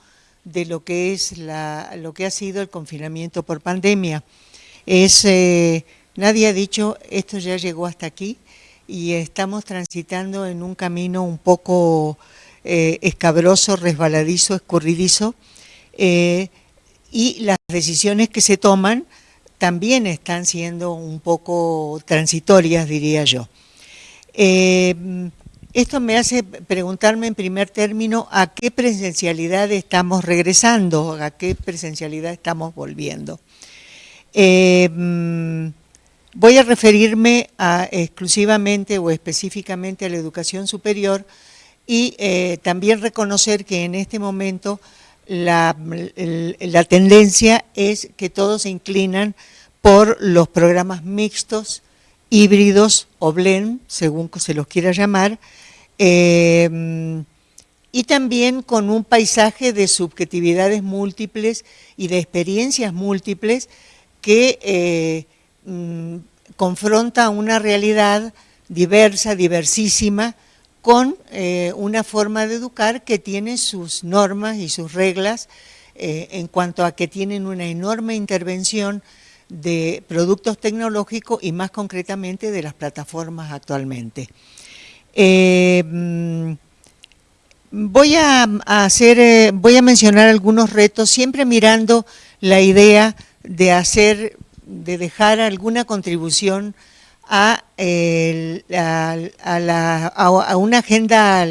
de lo que es la, lo que ha sido el confinamiento por pandemia. Es, eh, nadie ha dicho esto ya llegó hasta aquí y estamos transitando en un camino un poco eh, escabroso, resbaladizo, escurridizo eh, y las decisiones que se toman también están siendo un poco transitorias, diría yo. Esto me hace preguntarme en primer término a qué presencialidad estamos regresando, a qué presencialidad estamos volviendo. Eh, mm, voy a referirme exclusivamente o específicamente a la educación superior y eh, también reconocer que en este momento la, la tendencia es que todos se inclinan por los programas mixtos, híbridos o blend, según se los quiera llamar, eh, y también con un paisaje de subjetividades múltiples y de experiencias múltiples que eh, mm, confronta una realidad diversa, diversísima, con eh, una forma de educar que tiene sus normas y sus reglas en cuanto a que tienen una enorme intervención de productos tecnológicos y más concretamente de las plataformas actualmente. Eh, mm, voy a, hacer, eh, voy a mencionar algunos retos, siempre mirando la idea de hacer de dejar alguna contribución a, a, una agenda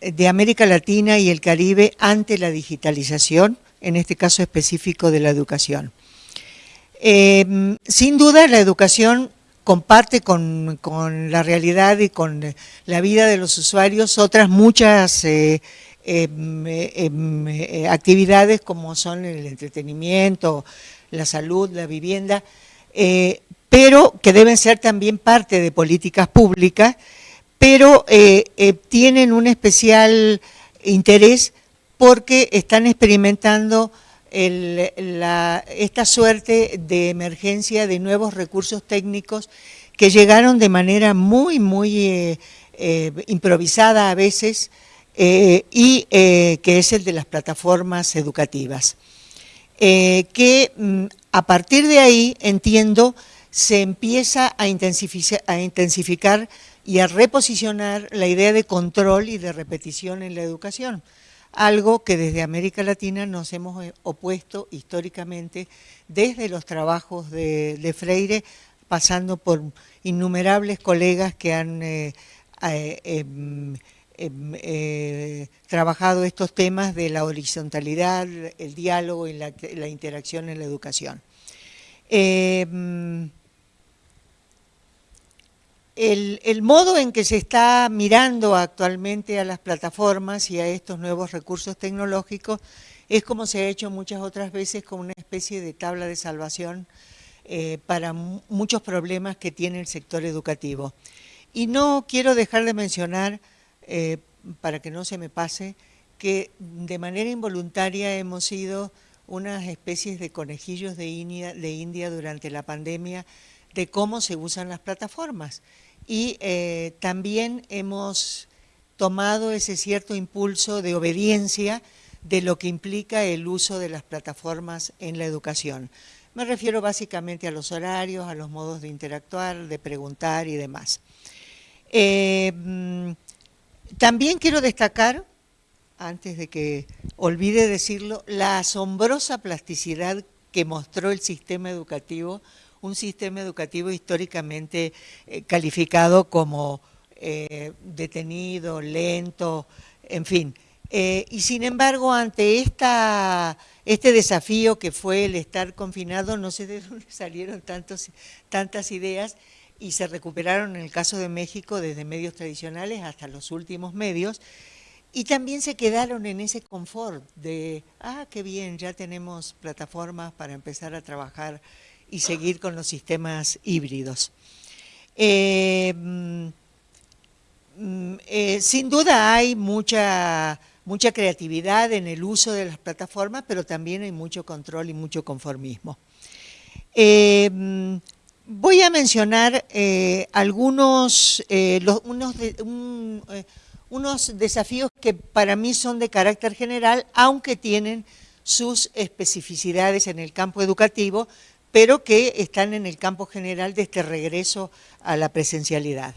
de América Latina y el Caribe ante la digitalización, en este caso específico de la educación. Eh, sin duda la educación comparte con, la realidad y con la vida de los usuarios otras muchas eh, em, em, actividades como son el entretenimiento, la salud, la vivienda, eh, pero que deben ser también parte de políticas públicas, pero eh, eh, tienen un especial interés porque están experimentando esta suerte de emergencia de nuevos recursos técnicos que llegaron de manera muy, muy improvisada a veces y que es el de las plataformas educativas. Eh, que mm, a partir de ahí, entiendo, se empieza a intensificar, y a reposicionar la idea de control y de repetición en la educación, algo que desde América Latina nos hemos eh, opuesto históricamente desde los trabajos de, Freire, pasando por innumerables colegas que han eh, em, Em, eh, trabajado estos temas de la horizontalidad, el diálogo y la, interacción en la educación. El, modo en que se está mirando actualmente a las plataformas y a estos nuevos recursos tecnológicos es como se ha hecho muchas otras veces como una especie de tabla de salvación eh, para muchos problemas que tiene el sector educativo. Y no quiero dejar de mencionar eh, para que no se me pase, que de manera involuntaria hemos sido unas especies de conejillos de India, de India durante la pandemia de cómo se usan las plataformas. Y eh, también hemos tomado ese cierto impulso de obediencia de lo que implica el uso de las plataformas en la educación. Me refiero básicamente a los horarios, a los modos de interactuar, de preguntar y demás. Eh, mm, también quiero destacar, antes de que olvide decirlo, la asombrosa plasticidad que mostró el sistema educativo, un sistema educativo históricamente eh, calificado como eh, detenido, lento, en fin. Eh, y sin embargo, ante esta, este desafío que fue el estar confinado, no sé de dónde salieron tantos, tantas ideas, y se recuperaron en el caso de México desde medios tradicionales hasta los últimos medios, y también se quedaron en ese confort de, ah, qué bien, ya tenemos plataformas para empezar a trabajar y seguir con los sistemas híbridos. Eh, mm, eh, sin duda hay mucha, mucha creatividad en el uso de las plataformas, pero también hay mucho control y mucho conformismo. Eh, mm, Voy a mencionar algunos eh, unos, desafíos que para mí son de carácter general, aunque tienen sus especificidades en el campo educativo, pero que están en el campo general de este regreso a la presencialidad.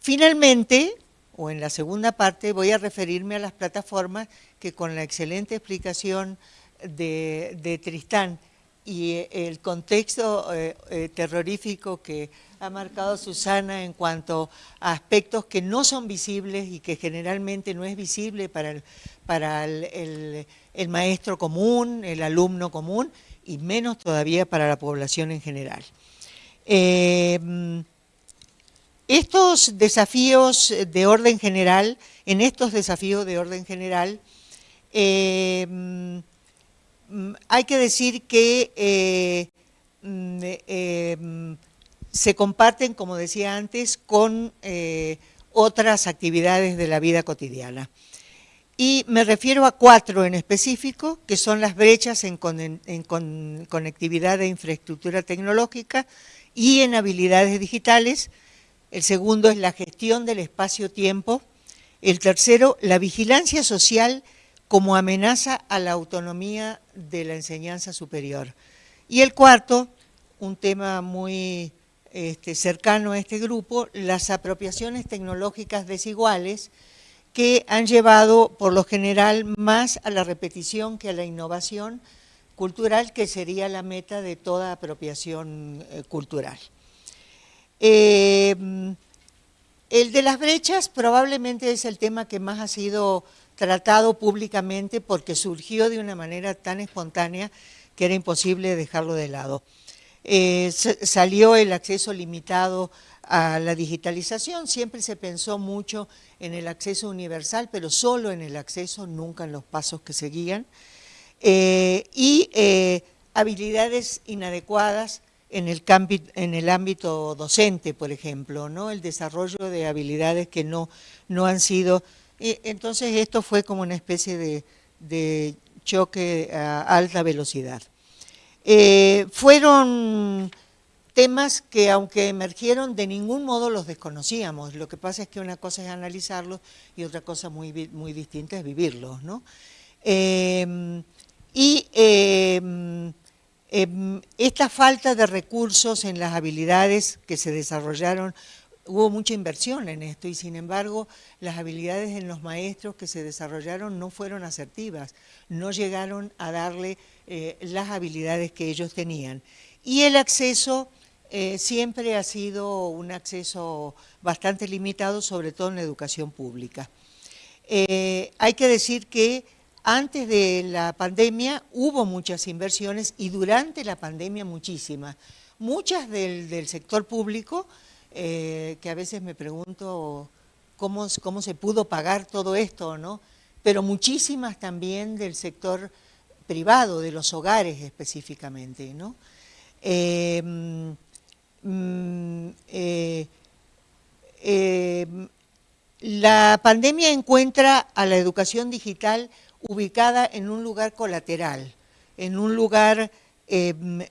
Finalmente, o en la segunda parte, voy a referirme a las plataformas que con la excelente explicación de, Tristán y eh, el contexto eh, eh, terrorífico que ha marcado Susana en cuanto a aspectos que no son visibles y que generalmente no es visible para el, maestro común, el alumno común, y menos todavía para la población en general. estos desafíos de orden general, en estos desafíos de orden general, Mm, hay que decir que eh, mm, eh, se comparten, como decía antes, con eh, otras actividades de la vida cotidiana. Y me refiero a cuatro en específico, que son las brechas en, conectividad de infraestructura tecnológica y en habilidades digitales. El segundo es la gestión del espacio-tiempo. El tercero, la vigilancia social como amenaza a la autonomía de la enseñanza superior. Y el cuarto, un tema muy este, cercano a este grupo, las apropiaciones tecnológicas desiguales que han llevado por lo general más a la repetición que a la innovación, cultural, que sería la meta de toda apropiación eh, cultural. Eh, el de las brechas probablemente es el tema que más ha sido tratado públicamente porque surgió de una manera tan espontánea que era imposible dejarlo de lado. Eh, salió el acceso limitado a la digitalización, siempre se pensó mucho en el acceso universal, pero solo en el acceso, nunca en los pasos que seguían, eh, y eh, habilidades inadecuadas en el, en el ámbito docente, por ejemplo, ¿no? el desarrollo de habilidades que no, no han sido entonces esto fue como una especie de, choque a alta velocidad. Eh, fueron temas que aunque emergieron de ningún modo los desconocíamos, lo que pasa es que una cosa es analizarlos y otra cosa muy, muy distinta es vivirlos. ¿no? Em, y em, em, esta falta de recursos en las habilidades que se desarrollaron hubo mucha inversión en esto y sin embargo las habilidades en los maestros que se desarrollaron no fueron asertivas, no llegaron a darle eh, las habilidades que ellos tenían. Y el acceso eh, siempre ha sido un acceso bastante limitado, sobre todo en la educación pública. Eh, hay que decir que antes de la pandemia hubo muchas inversiones y durante la pandemia muchísimas. Muchas del sector público eh, que a veces me pregunto cómo, cómo se pudo pagar todo esto, ¿no? Pero muchísimas también del sector privado, de los hogares específicamente, ¿no? Mm, eh, em, la pandemia encuentra a la educación digital ubicada en un lugar colateral, en un lugar em,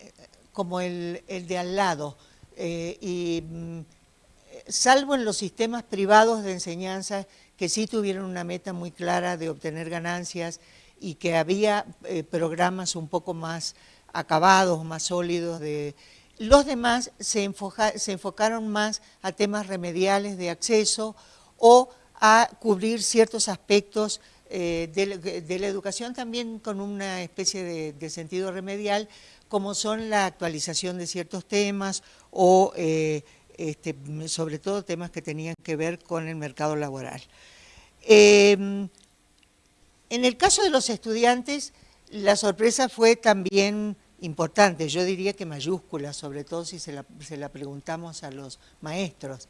como el, de al lado, eh, mm, salvo en los sistemas privados de enseñanza que sí tuvieron una meta muy clara de obtener ganancias y que había eh, programas un poco más acabados, más sólidos. De... Los demás se, enfocaron más a temas remediales de acceso o a cubrir ciertos aspectos eh, de, la educación también con una especie de, sentido remedial, como son la actualización de ciertos temas o eh, este, sobre todo temas que tenían que ver con el mercado laboral. Em, en el caso de los estudiantes, la sorpresa fue también importante, yo diría que mayúscula, sobre todo si se la, preguntamos a los maestros,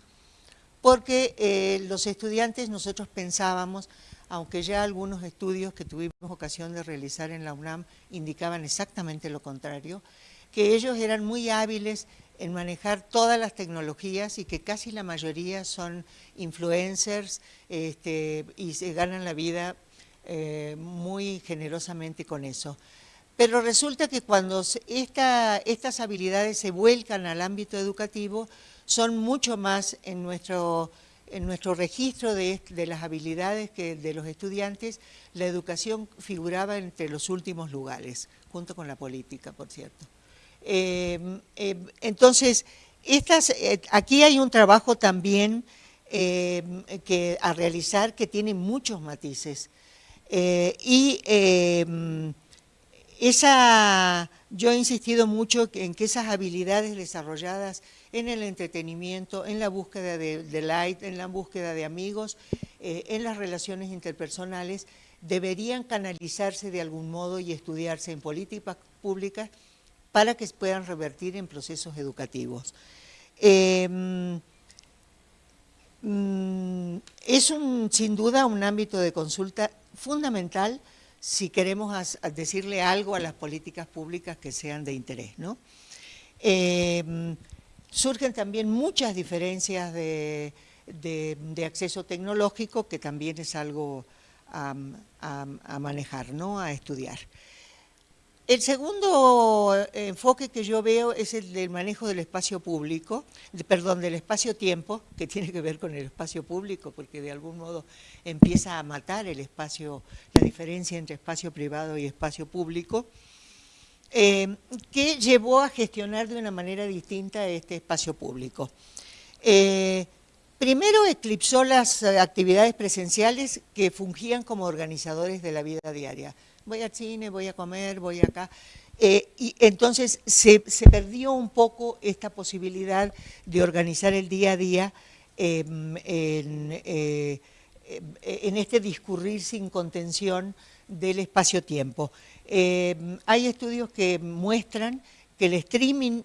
porque eh, los estudiantes nosotros pensábamos, aunque ya algunos estudios que tuvimos ocasión de realizar en la UNAM indicaban exactamente lo contrario, que ellos eran muy hábiles en manejar todas las tecnologías y que casi la mayoría son influencers este, y se ganan la vida eh, muy generosamente con eso. Pero resulta que cuando estas habilidades se vuelcan al ámbito educativo, son mucho más en nuestro, registro de, las habilidades que de los estudiantes, la educación figuraba entre los últimos lugares, junto con la política, por cierto. Eh, eh, entonces, eh, aquí hay un trabajo también que, a realizar que tiene muchos matices. y esa, yo he insistido mucho en que esas habilidades desarrolladas en el entretenimiento, en la búsqueda de, de light, en la búsqueda de amigos, en las relaciones interpersonales, deberían canalizarse de algún modo y estudiarse en políticas públicas para que puedan revertir en procesos educativos. Em, mm, es un, sin duda un ámbito de consulta fundamental si queremos decirle algo a las políticas públicas que sean de interés. Em, surgen también muchas diferencias de, acceso tecnológico que también es algo a, a manejar, ¿no? a estudiar. El segundo eh, enfoque que yo veo es el del manejo del espacio público, perdón, del espacio-tiempo, que tiene que ver con el espacio público, porque de algún modo empieza a matar el espacio, la diferencia entre espacio privado y espacio público, eh, que llevó a gestionar de una manera distinta este espacio público. Eh, primero eclipsó las actividades presenciales que fungían como organizadores de la vida diaria voy al cine, voy a comer, voy acá. Eh, y entonces se, perdió un poco esta posibilidad de organizar el día a día em, eh, en, este discurrir sin contención del espacio-tiempo. Em, hay estudios que muestran que el streaming,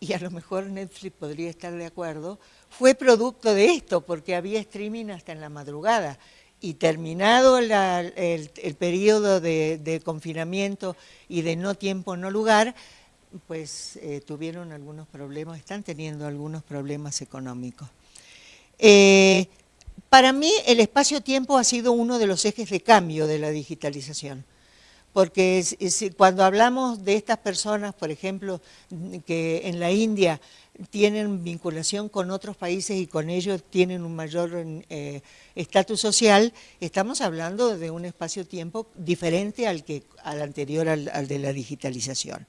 y a lo mejor Netflix podría estar de acuerdo, fue producto de esto, porque había streaming hasta en la madrugada y terminado el, periodo de, confinamiento y de no tiempo, no lugar, pues eh, tuvieron algunos problemas, están teniendo algunos problemas económicos. Eh, para mí el espacio-tiempo ha sido uno de los ejes de cambio de la digitalización, porque cuando hablamos de estas personas, por ejemplo, que en la India tienen vinculación con otros países y con ellos tienen un mayor eh, estatus social, estamos hablando de un espacio-tiempo diferente al, que, al anterior, al, de la digitalización.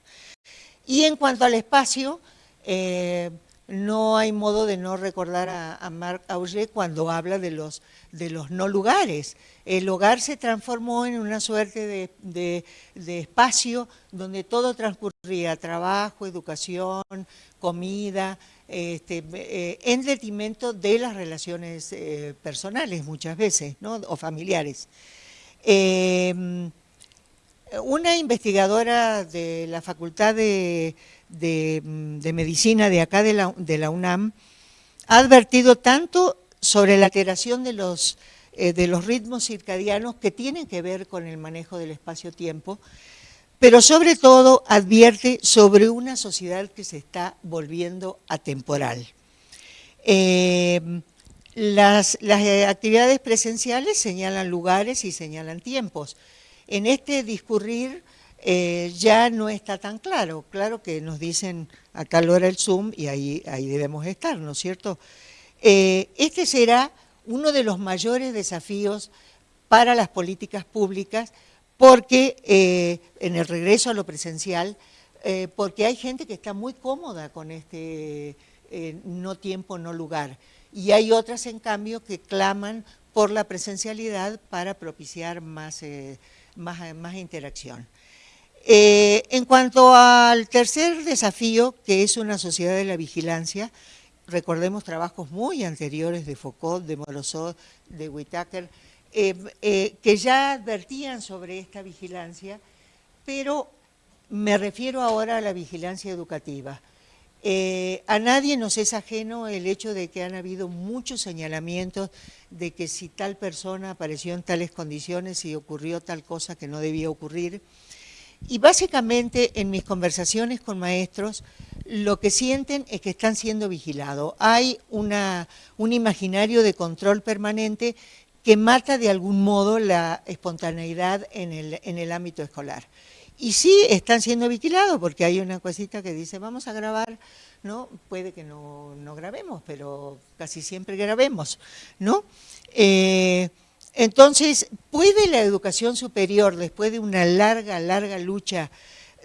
Y en cuanto al espacio, eh, no hay modo de no recordar a, Marc Auger cuando habla de los, de los no lugares. El hogar se transformó en una suerte de, espacio donde todo transcurría, trabajo, educación, comida, este, eh, en detrimento de las relaciones eh, personales muchas veces, ¿no? o familiares. Eh, una investigadora de la Facultad de De, Medicina de acá de la, UNAM ha advertido tanto sobre la alteración de los, eh, de los ritmos circadianos que tienen que ver con el manejo del espacio-tiempo, pero sobre todo advierte sobre una sociedad que se está volviendo atemporal. Eh, las, las, actividades presenciales señalan lugares y señalan tiempos. En este discurrir eh, ya no está tan claro. Claro que nos dicen a tal hora el Zoom y ahí, ahí debemos estar, ¿no es cierto? Eh, este será uno de los mayores desafíos para las políticas públicas porque eh, en el regreso a lo presencial, porque hay gente que está muy cómoda con este no tiempo, no lugar. Y hay otras, en cambio, que claman por la presencialidad para propiciar más interacción. Eh, en cuanto al tercer desafío, que es una sociedad de la vigilancia, recordemos trabajos muy anteriores de Foucault, de Morozov, de Whitaker, eh, eh, que ya advertían sobre esta vigilancia, pero me refiero ahora a la vigilancia educativa. a nadie nos es ajeno el hecho de que han habido muchos señalamientos de que si tal persona apareció en tales condiciones y ocurrió tal cosa que no debía ocurrir, y básicamente en mis conversaciones con maestros, lo que sienten es que están siendo vigilados. Hay una, un imaginario de control permanente que mata de algún modo la espontaneidad en el, en el ámbito escolar. Y sí están siendo vigilados porque hay una cosita que dice vamos a grabar, ¿no? Puede que no, no grabemos, pero casi siempre grabemos, ¿no? Eh, entonces, ¿puede la educación superior, después de una larga, larga lucha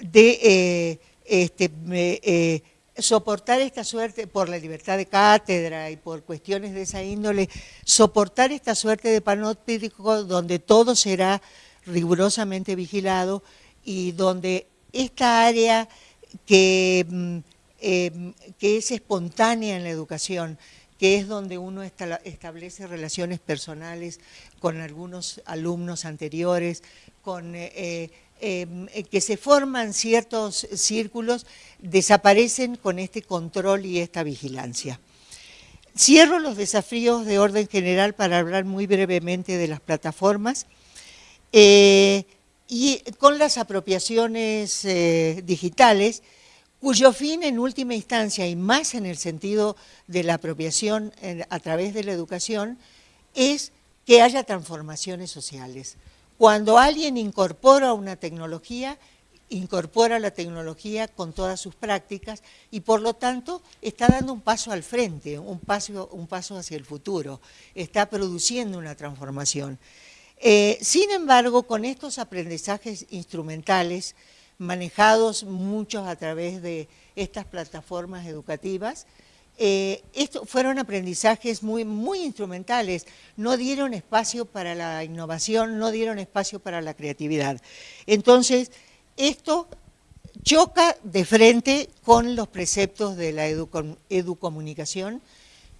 de eh, este, eh, soportar esta suerte por la libertad de cátedra y por cuestiones de esa índole, soportar esta suerte de panóptico donde todo será rigurosamente vigilado y donde esta área que, mm, eh, que es espontánea en la educación, que es donde uno establece relaciones personales con algunos alumnos anteriores, con, eh, eh, em, que se forman ciertos círculos, desaparecen con este control y esta vigilancia. Cierro los desafíos de orden general para hablar muy brevemente de las plataformas. Eh, y con las apropiaciones digitales, cuyo fin en última instancia, y más en el sentido de la apropiación a través de la educación, es que haya transformaciones sociales. Cuando alguien incorpora una tecnología, incorpora la tecnología con todas sus prácticas y por lo tanto está dando un paso al frente, un paso, un paso hacia el futuro, está produciendo una transformación. Eh, sin embargo, con estos aprendizajes instrumentales, manejados muchos a través de estas plataformas educativas, eh, esto fueron aprendizajes muy, muy instrumentales, no dieron espacio para la innovación, no dieron espacio para la creatividad. Entonces, esto choca de frente con los preceptos de la educomunicación,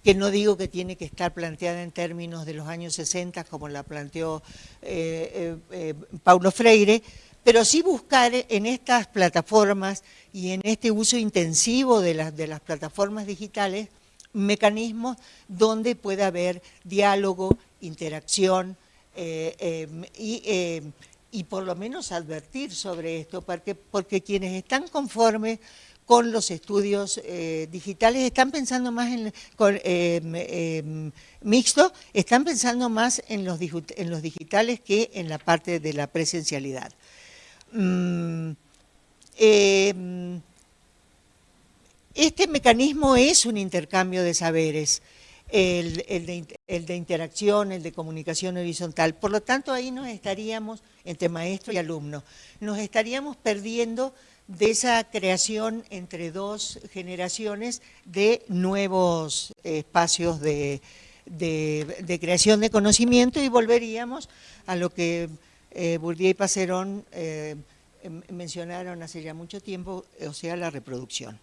que no digo que tiene que estar planteada en términos de los años 60 como la planteó eh, eh, eh, Paulo Freire, pero sí buscar en estas plataformas y en este uso intensivo de las, de las plataformas digitales mecanismos donde pueda haber diálogo, interacción y y por lo menos advertir sobre esto, porque, porque quienes están conformes con los estudios eh, digitales están pensando más en eh, eh, mixto, están pensando más en los, en los digitales que en la parte de la presencialidad. Mm, este mecanismo es un intercambio de saberes el, de, interacción, el de comunicación horizontal. Por lo tanto, ahí nos estaríamos, entre maestro y alumno, nos estaríamos perdiendo de esa creación entre dos generaciones de nuevos espacios de, creación de conocimiento y volveríamos a lo que eh, Bourdieu y Pacerón eh, em, mencionaron hace ya mucho tiempo, o sea, la reproducción.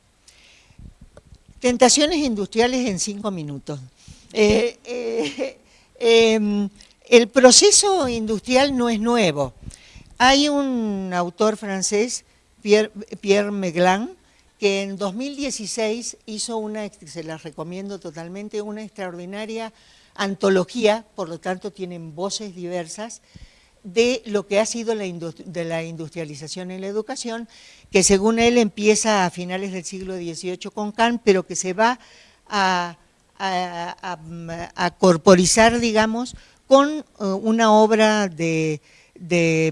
Tentaciones industriales en cinco minutos. Eh, eh, em, el proceso industrial no es nuevo. Hay un autor francés, Pierre, Pierre Meglan, que en 2016 hizo una, se las recomiendo totalmente, una extraordinaria antología, por lo tanto tienen voces diversas, de lo que ha sido la, de la industrialización en la educación, que según él empieza a finales del siglo XVIII con Kant, pero que se va a a, corporizar, digamos, con eh, una obra de,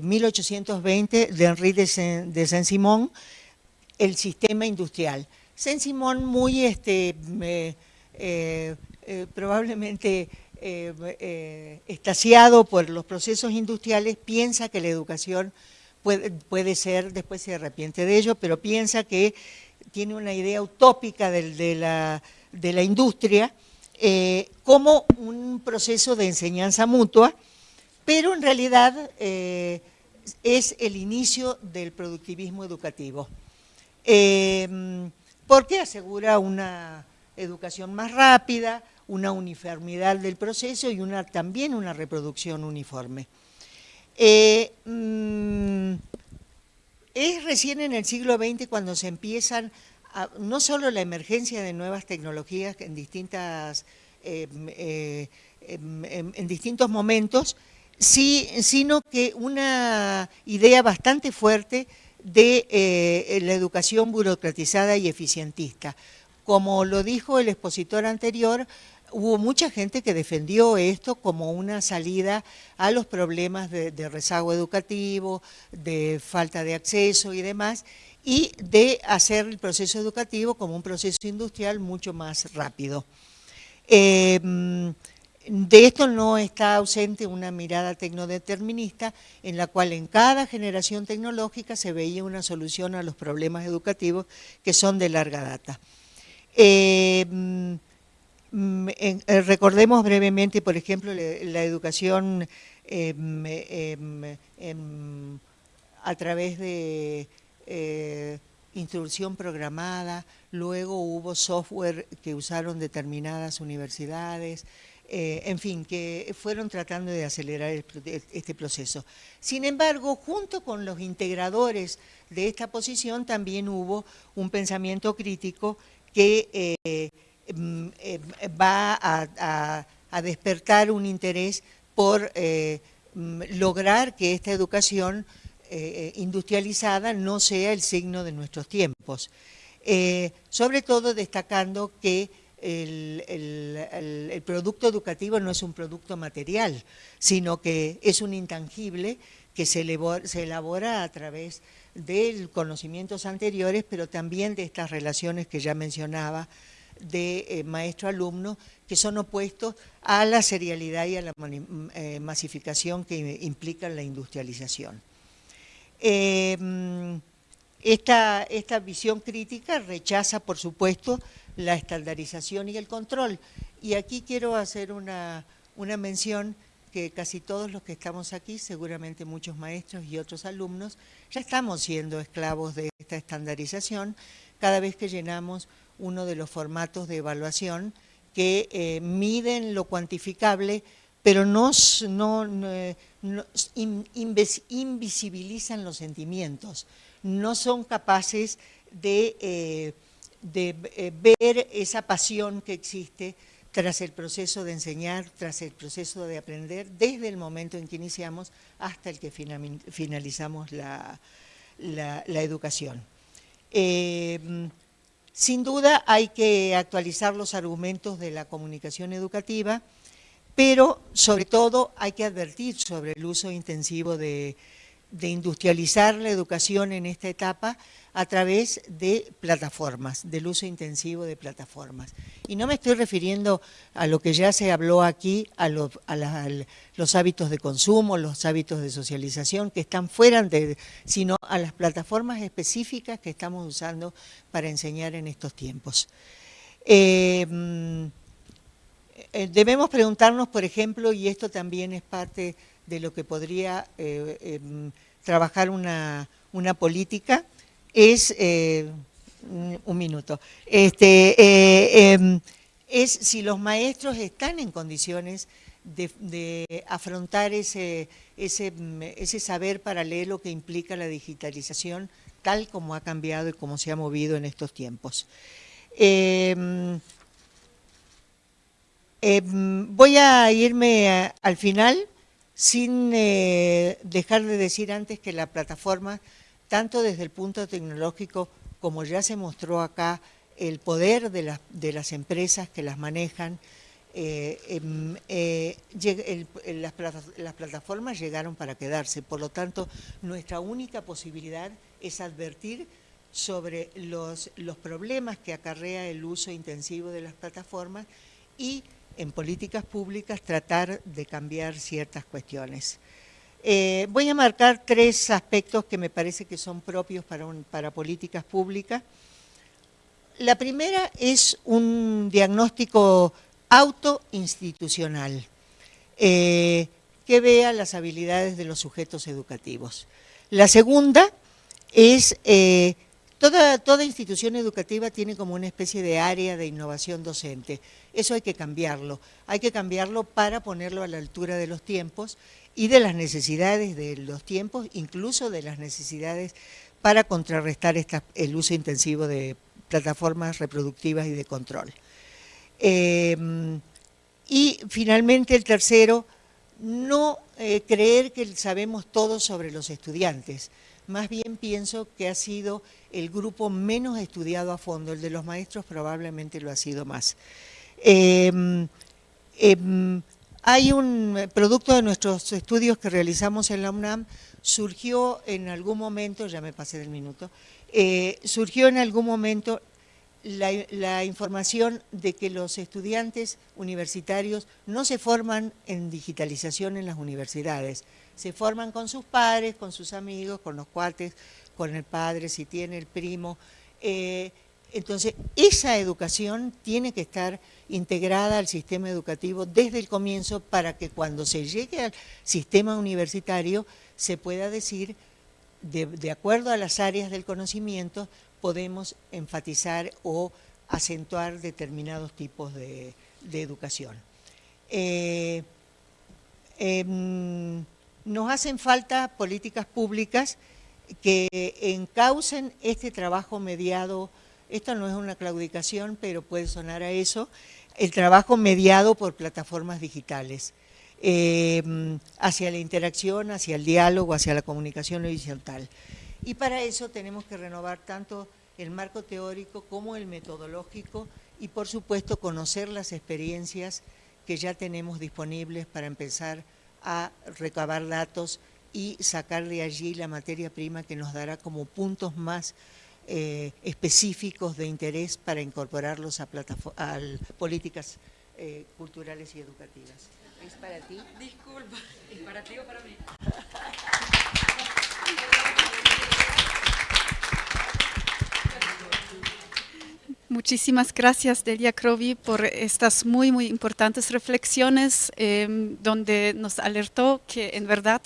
1820 de Henri de Saint-Simon, El sistema industrial. Saint-Simon muy, este, eh, eh, probablemente estaciado por los procesos industriales, piensa que la educación puede, puede, ser, después se arrepiente de ello, pero piensa que tiene una idea utópica de la de la industria eh, como un proceso de enseñanza mutua, pero en realidad eh, es el inicio del productivismo educativo, eh, porque asegura una educación más rápida, una uniformidad del proceso y también una reproducción uniforme. Mm, es recién en el siglo XX cuando se empiezan no solo la emergencia de nuevas tecnologías en, distintas, em, eh, em, em, en distintos momentos, sino que una idea bastante fuerte de eh, la educación burocratizada y eficientista. Como lo dijo el expositor anterior, hubo mucha gente que defendió esto como una salida a los problemas de, rezago educativo, de falta de acceso y demás, y de hacer el proceso educativo como un proceso industrial mucho más rápido. Em, de esto no está ausente una mirada tecnodeterminista en la cual en cada generación tecnológica se veía una solución a los problemas educativos que son de larga data. Em, recordemos brevemente, por ejemplo, la, educación em, a través de eh, instrucción programada, luego hubo software que usaron determinadas universidades, eh, en fin, que fueron tratando de acelerar este proceso. Sin embargo, junto con los integradores de esta posición también hubo un pensamiento crítico que eh, mm, va a, despertar un interés por mm, lograr que esta educación eh, industrializada no sea el signo de nuestros tiempos. Eh, sobre todo destacando que el, producto educativo no es un producto material, sino que es un intangible que se elabora, a través de conocimientos anteriores, pero también de estas relaciones que ya mencionaba de eh, maestro-alumno, que son opuestos a la serialidad y a la masificación que implica la industrialización. Em, esta, esta visión crítica rechaza, por supuesto, la estandarización y el control. Y aquí quiero hacer una, una mención que casi todos los que estamos aquí, seguramente muchos maestros y otros alumnos, ya estamos siendo esclavos de esta estandarización cada vez que llenamos uno de los formatos de evaluación que eh, miden lo cuantificable, pero no, invisibilizan los sentimientos, no son capaces de, eh, eh, ver esa pasión que existe tras el proceso de enseñar, tras el proceso de aprender, desde el momento en que iniciamos hasta el que finalizamos la, educación. Sin duda hay que actualizar los argumentos de la comunicación educativa, pero sobre todo hay que advertir sobre el uso intensivo de, industrializar la educación en esta etapa a través de plataformas, del uso intensivo de plataformas. Y no me estoy refiriendo a lo que ya se habló aquí, a, los hábitos de consumo, los hábitos de socialización que están fuera, de, sino a las plataformas específicas que estamos usando para enseñar en estos tiempos. Eh, mm, eh, debemos preguntarnos, por ejemplo, y esto también es parte de lo que podría eh, em, trabajar una, política, es, eh, un minuto, este, eh, em, es si los maestros están en condiciones de, afrontar ese, ese, saber paralelo que implica la digitalización, tal como ha cambiado y como se ha movido en estos tiempos. Em, voy a irme al final sin eh, dejar de decir antes que la plataforma, tanto desde el punto tecnológico como ya se mostró acá, el poder de, las empresas que las manejan, eh, em, eh, las, plataformas llegaron para quedarse, por lo tanto nuestra única posibilidad es advertir sobre los problemas que acarrea el uso intensivo de las plataformas y en políticas públicas tratar de cambiar ciertas cuestiones. Eh, voy a marcar tres aspectos que me parece que son propios para, políticas públicas. La primera es un diagnóstico autoinstitucional eh, que vea las habilidades de los sujetos educativos. La segunda es eh, Toda, institución educativa tiene como una especie de área de innovación docente. Eso hay que cambiarlo. Hay que cambiarlo para ponerlo a la altura de los tiempos y de las necesidades de los tiempos, incluso de las necesidades para contrarrestar el uso intensivo de plataformas reproductivas y de control. Eh, y finalmente el tercero, no eh, creer que sabemos todo sobre los estudiantes más bien pienso que ha sido el grupo menos estudiado a fondo, el de los maestros probablemente lo ha sido más. Em, em, hay un producto de nuestros estudios que realizamos en la UNAM, surgió en algún momento, ya me pasé del minuto, eh, surgió en algún momento la, información de que los estudiantes universitarios no se forman en digitalización en las universidades, se forman con sus padres, con sus amigos, con los cuates, con el padre, si tiene el primo. Eh, entonces, esa educación tiene que estar integrada al sistema educativo desde el comienzo para que cuando se llegue al sistema universitario se pueda decir, de acuerdo a las áreas del conocimiento, podemos enfatizar o acentuar determinados tipos de, educación. Eh, em, nos hacen falta políticas públicas que encaucen este trabajo mediado, esto no es una claudicación, pero puede sonar a eso, el trabajo mediado por plataformas digitales, em, hacia la interacción, hacia el diálogo, hacia la comunicación horizontal. Y para eso tenemos que renovar tanto el marco teórico como el metodológico y por supuesto conocer las experiencias que ya tenemos disponibles para empezar a recabar datos y sacar de allí la materia prima que nos dará como puntos más eh, específicos de interés para incorporarlos a, políticas eh, culturales y educativas. ¿Es para ti? Disculpa, ¿es para ti o para mí? Muchísimas gracias, Delia Crovi, por estas muy, muy importantes reflexiones em, donde nos alertó que en verdad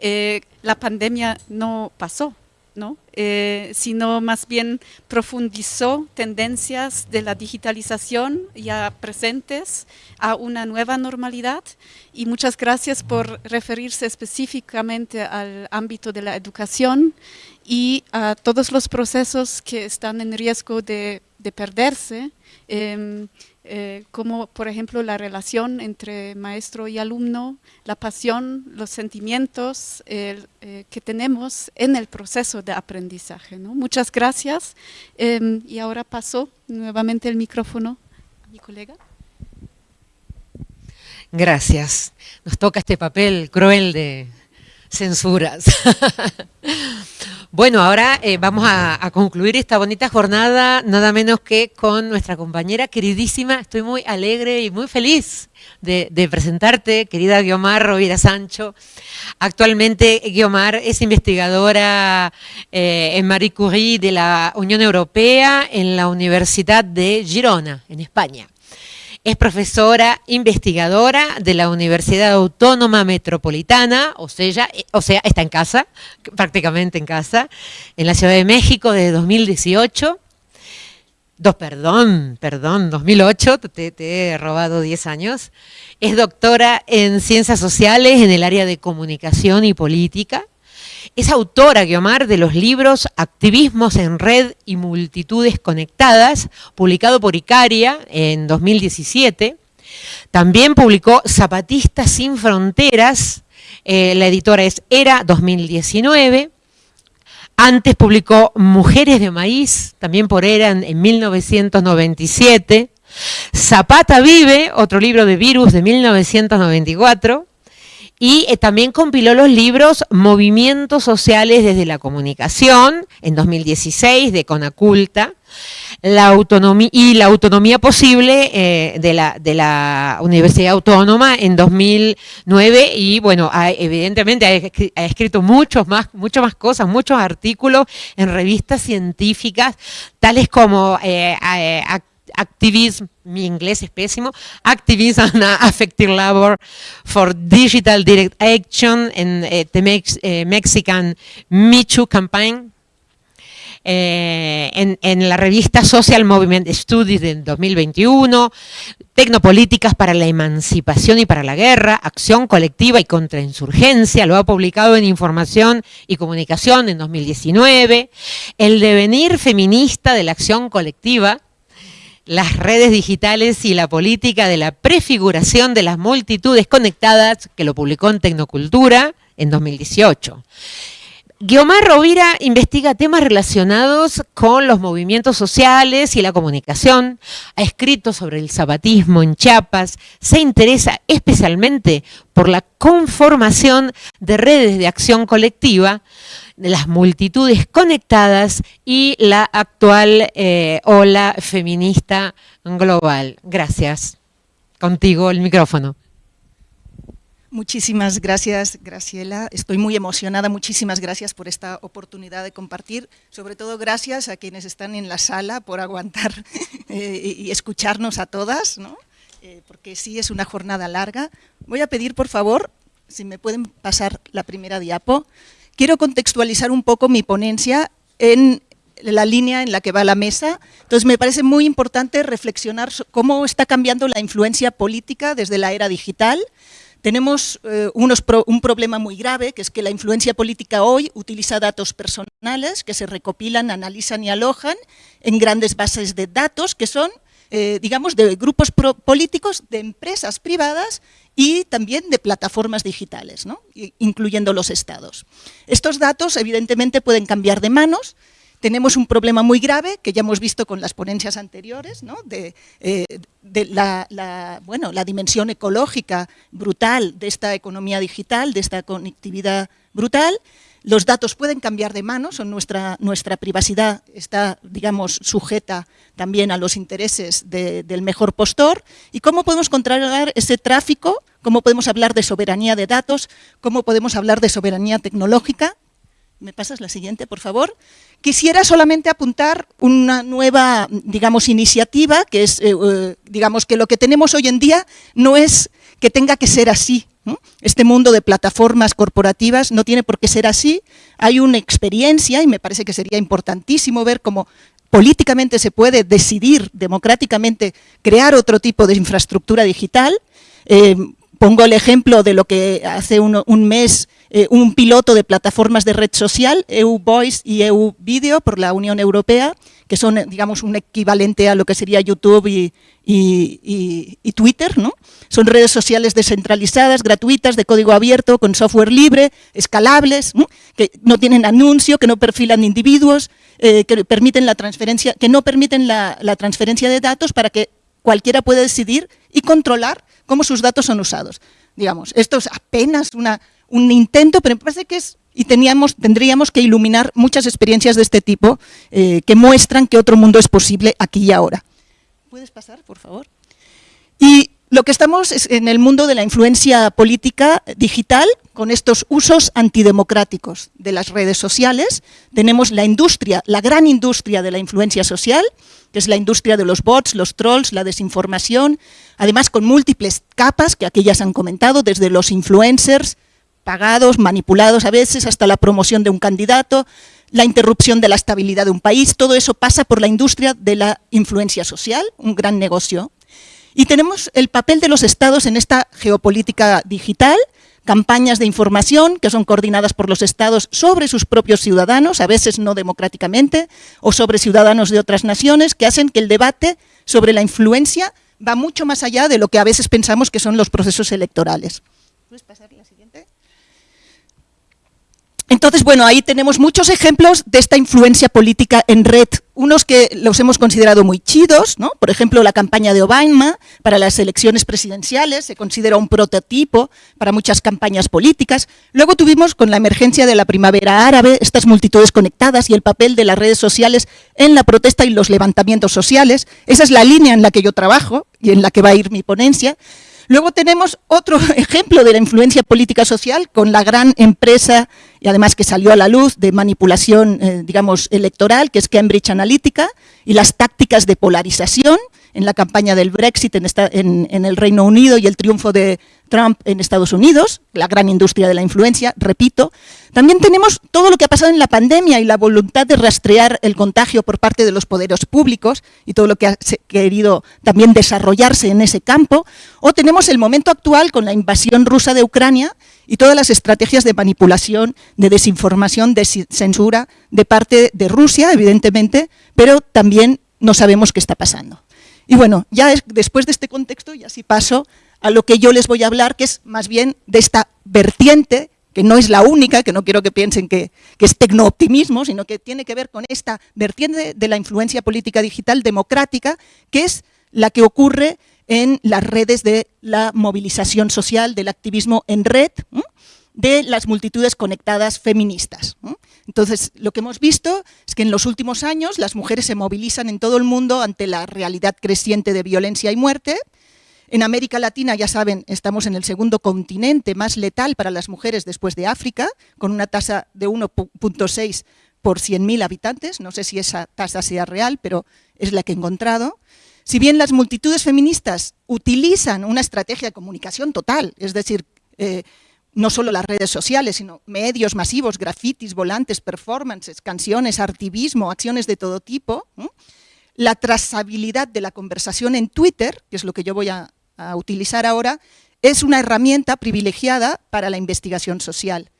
eh, la pandemia no pasó, ¿no? Eh, sino más bien profundizó tendencias de la digitalización ya presentes a una nueva normalidad. Y muchas gracias por referirse específicamente al ámbito de la educación y a todos los procesos que están en riesgo de, perderse. Em, eh, como por ejemplo la relación entre maestro y alumno, la pasión, los sentimientos eh, que tenemos en el proceso de aprendizaje. Muchas gracias em, y ahora paso nuevamente el micrófono a mi colega. Gracias. Nos toca este papel cruel de censuras. Bueno, ahora eh, vamos a, concluir esta bonita jornada, nada menos que con nuestra compañera queridísima. Estoy muy alegre y muy feliz de, presentarte, querida Guiomar Rovira Sancho. Actualmente Guiomar es investigadora eh, en Marie Curie de la Unión Europea en la Universidad de Girona, en España. Es profesora investigadora de la Universidad Autónoma Metropolitana, o sea, eh, o sea, está en casa, prácticamente en casa, en la Ciudad de México desde 2018. Dos, perdón, perdón, 2008, te, te he robado 10 años. Es doctora en Ciencias Sociales en el área de Comunicación y Política es autora, Guiomar, de los libros Activismos en Red y Multitudes Conectadas, publicado por Icaria en 2017. También publicó Zapatistas sin Fronteras, eh, la editora es Era 2019. Antes publicó Mujeres de Maíz, también por Era en 1997. Zapata Vive, otro libro de virus de 1994 y eh, también compiló los libros Movimientos Sociales desde la Comunicación en 2016 de Conaculta y la autonomía posible eh, de, la, de la Universidad Autónoma en 2009 y bueno, evidentemente ha, escrito muchos más, muchas más cosas, muchos artículos en revistas científicas, tales como eh, activism, mi inglés es pésimo, Activism and Affective Labor for Digital Direct Action en the eh, eh, Mexican Michu Campaign, eh, en, la revista Social Movement Studies del 2021, Tecnopolíticas para la Emancipación y para la Guerra, Acción Colectiva y Contrainsurgencia, lo ha publicado en Información y Comunicación en 2019, El Devenir Feminista de la Acción Colectiva, las redes digitales y la política de la prefiguración de las multitudes conectadas, que lo publicó en Tecnocultura en 2018. Guiomar Rovira investiga temas relacionados con los movimientos sociales y la comunicación, ha escrito sobre el zapatismo en Chiapas, se interesa especialmente por la conformación de redes de acción colectiva, de las multitudes conectadas y la actual eh, ola feminista global. Gracias. Contigo el micrófono. Muchísimas gracias, Graciela. Estoy muy emocionada. Muchísimas gracias por esta oportunidad de compartir. Sobre todo, gracias a quienes están en la sala por aguantar eh, y escucharnos a todas, eh, porque sí es una jornada larga. Voy a pedir, por favor, si me pueden pasar la primera diapo. Quiero contextualizar un poco mi ponencia en la línea en la que va la mesa. Entonces, me parece muy importante reflexionar cómo está cambiando la influencia política desde la era digital, tenemos eh, un problema muy grave, que es que la influencia política hoy utiliza datos personales que se recopilan, analizan y alojan en grandes bases de datos que son, eh, digamos, de grupos políticos, de empresas privadas y también de plataformas digitales, incluyendo los estados. Estos datos, evidentemente, pueden cambiar de manos, tenemos un problema muy grave que ya hemos visto con las ponencias anteriores, de, eh, la, bueno, la dimensión ecológica brutal de esta economía digital, de esta conectividad brutal. Los datos pueden cambiar de manos, nuestra, nuestra privacidad está, digamos, sujeta también a los intereses del mejor postor. ¿Y cómo podemos controlar ese tráfico? ¿Cómo podemos hablar de soberanía de datos? ¿Cómo podemos hablar de soberanía tecnológica? ¿Me pasas la siguiente, por favor? Quisiera solamente apuntar una nueva, digamos, iniciativa, que es, eh, eh, digamos, que lo que tenemos hoy en día no es que tenga que ser así Este mundo de plataformas corporativas no tiene por qué ser así. Hay una experiencia, y me parece que sería importantísimo ver cómo políticamente se puede decidir democráticamente crear otro tipo de infraestructura digital. Eh, pongo el ejemplo de lo que hace un, mes eh, un piloto de plataformas de red social, EU Voice y EU Video por la Unión Europea, que son, digamos, un equivalente a lo que sería YouTube y, Twitter, ¿no? Son redes sociales descentralizadas, gratuitas, de código abierto, con software libre, escalables, que no tienen anuncio, que no perfilan individuos, eh, que permiten la transferencia, que no permiten la, transferencia de datos para que cualquiera pueda decidir y controlar cómo sus datos son usados. Digamos, esto es apenas una, un intento, pero me parece que es y teníamos, tendríamos que iluminar muchas experiencias de este tipo eh, que muestran que otro mundo es posible aquí y ahora. ¿Puedes pasar, por favor? Y lo que estamos es en el mundo de la influencia política digital, con estos usos antidemocráticos de las redes sociales. Tenemos la industria, la gran industria de la influencia social, que es la industria de los bots, los trolls, la desinformación, además con múltiples capas que aquí ya se han comentado, desde los influencers, pagados, manipulados a veces, hasta la promoción de un candidato, la interrupción de la estabilidad de un país, todo eso pasa por la industria de la influencia social, un gran negocio. Y tenemos el papel de los estados en esta geopolítica digital, campañas de información que son coordinadas por los estados sobre sus propios ciudadanos, a veces no democráticamente, o sobre ciudadanos de otras naciones, que hacen que el debate sobre la influencia va mucho más allá de lo que a veces pensamos que son los procesos electorales. ¿Puedes pasar la siguiente? Entonces, bueno, ahí tenemos muchos ejemplos de esta influencia política en red, unos que los hemos considerado muy chidos, ¿no? por ejemplo, la campaña de Obama para las elecciones presidenciales, se considera un prototipo para muchas campañas políticas. Luego tuvimos con la emergencia de la primavera árabe, estas multitudes conectadas y el papel de las redes sociales en la protesta y los levantamientos sociales. Esa es la línea en la que yo trabajo y en la que va a ir mi ponencia. Luego tenemos otro ejemplo de la influencia política social con la gran empresa y además que salió a la luz de manipulación, eh, digamos, electoral, que es Cambridge Analytica, y las tácticas de polarización en la campaña del Brexit en, en, el Reino Unido y el triunfo de Trump en Estados Unidos, la gran industria de la influencia, repito. También tenemos todo lo que ha pasado en la pandemia y la voluntad de rastrear el contagio por parte de los poderes públicos y todo lo que ha querido también desarrollarse en ese campo. O tenemos el momento actual con la invasión rusa de Ucrania y todas las estrategias de manipulación, de desinformación, de censura de parte de Rusia, evidentemente, pero también no sabemos qué está pasando. Y bueno, ya después de este contexto, ya sí paso a lo que yo les voy a hablar, que es más bien de esta vertiente, que no es la única, que no quiero que piensen que, que es tecnooptimismo, sino que tiene que ver con esta vertiente de la influencia política digital democrática, que es la que ocurre en las redes de la movilización social, del activismo en red, de las multitudes conectadas feministas. Entonces, lo que hemos visto es que en los últimos años las mujeres se movilizan en todo el mundo ante la realidad creciente de violencia y muerte. En América Latina, ya saben, estamos en el segundo continente más letal para las mujeres después de África, con una tasa de 1.6 por 100.000 habitantes. No sé si esa tasa sea real, pero es la que he encontrado. Si bien las multitudes feministas utilizan una estrategia de comunicación total, es decir, eh, no solo las redes sociales, sino medios masivos, grafitis, volantes, performances, canciones, artivismo, acciones de todo tipo. La trazabilidad de la conversación en Twitter, que es lo que yo voy a, utilizar ahora, es una herramienta privilegiada para la investigación social.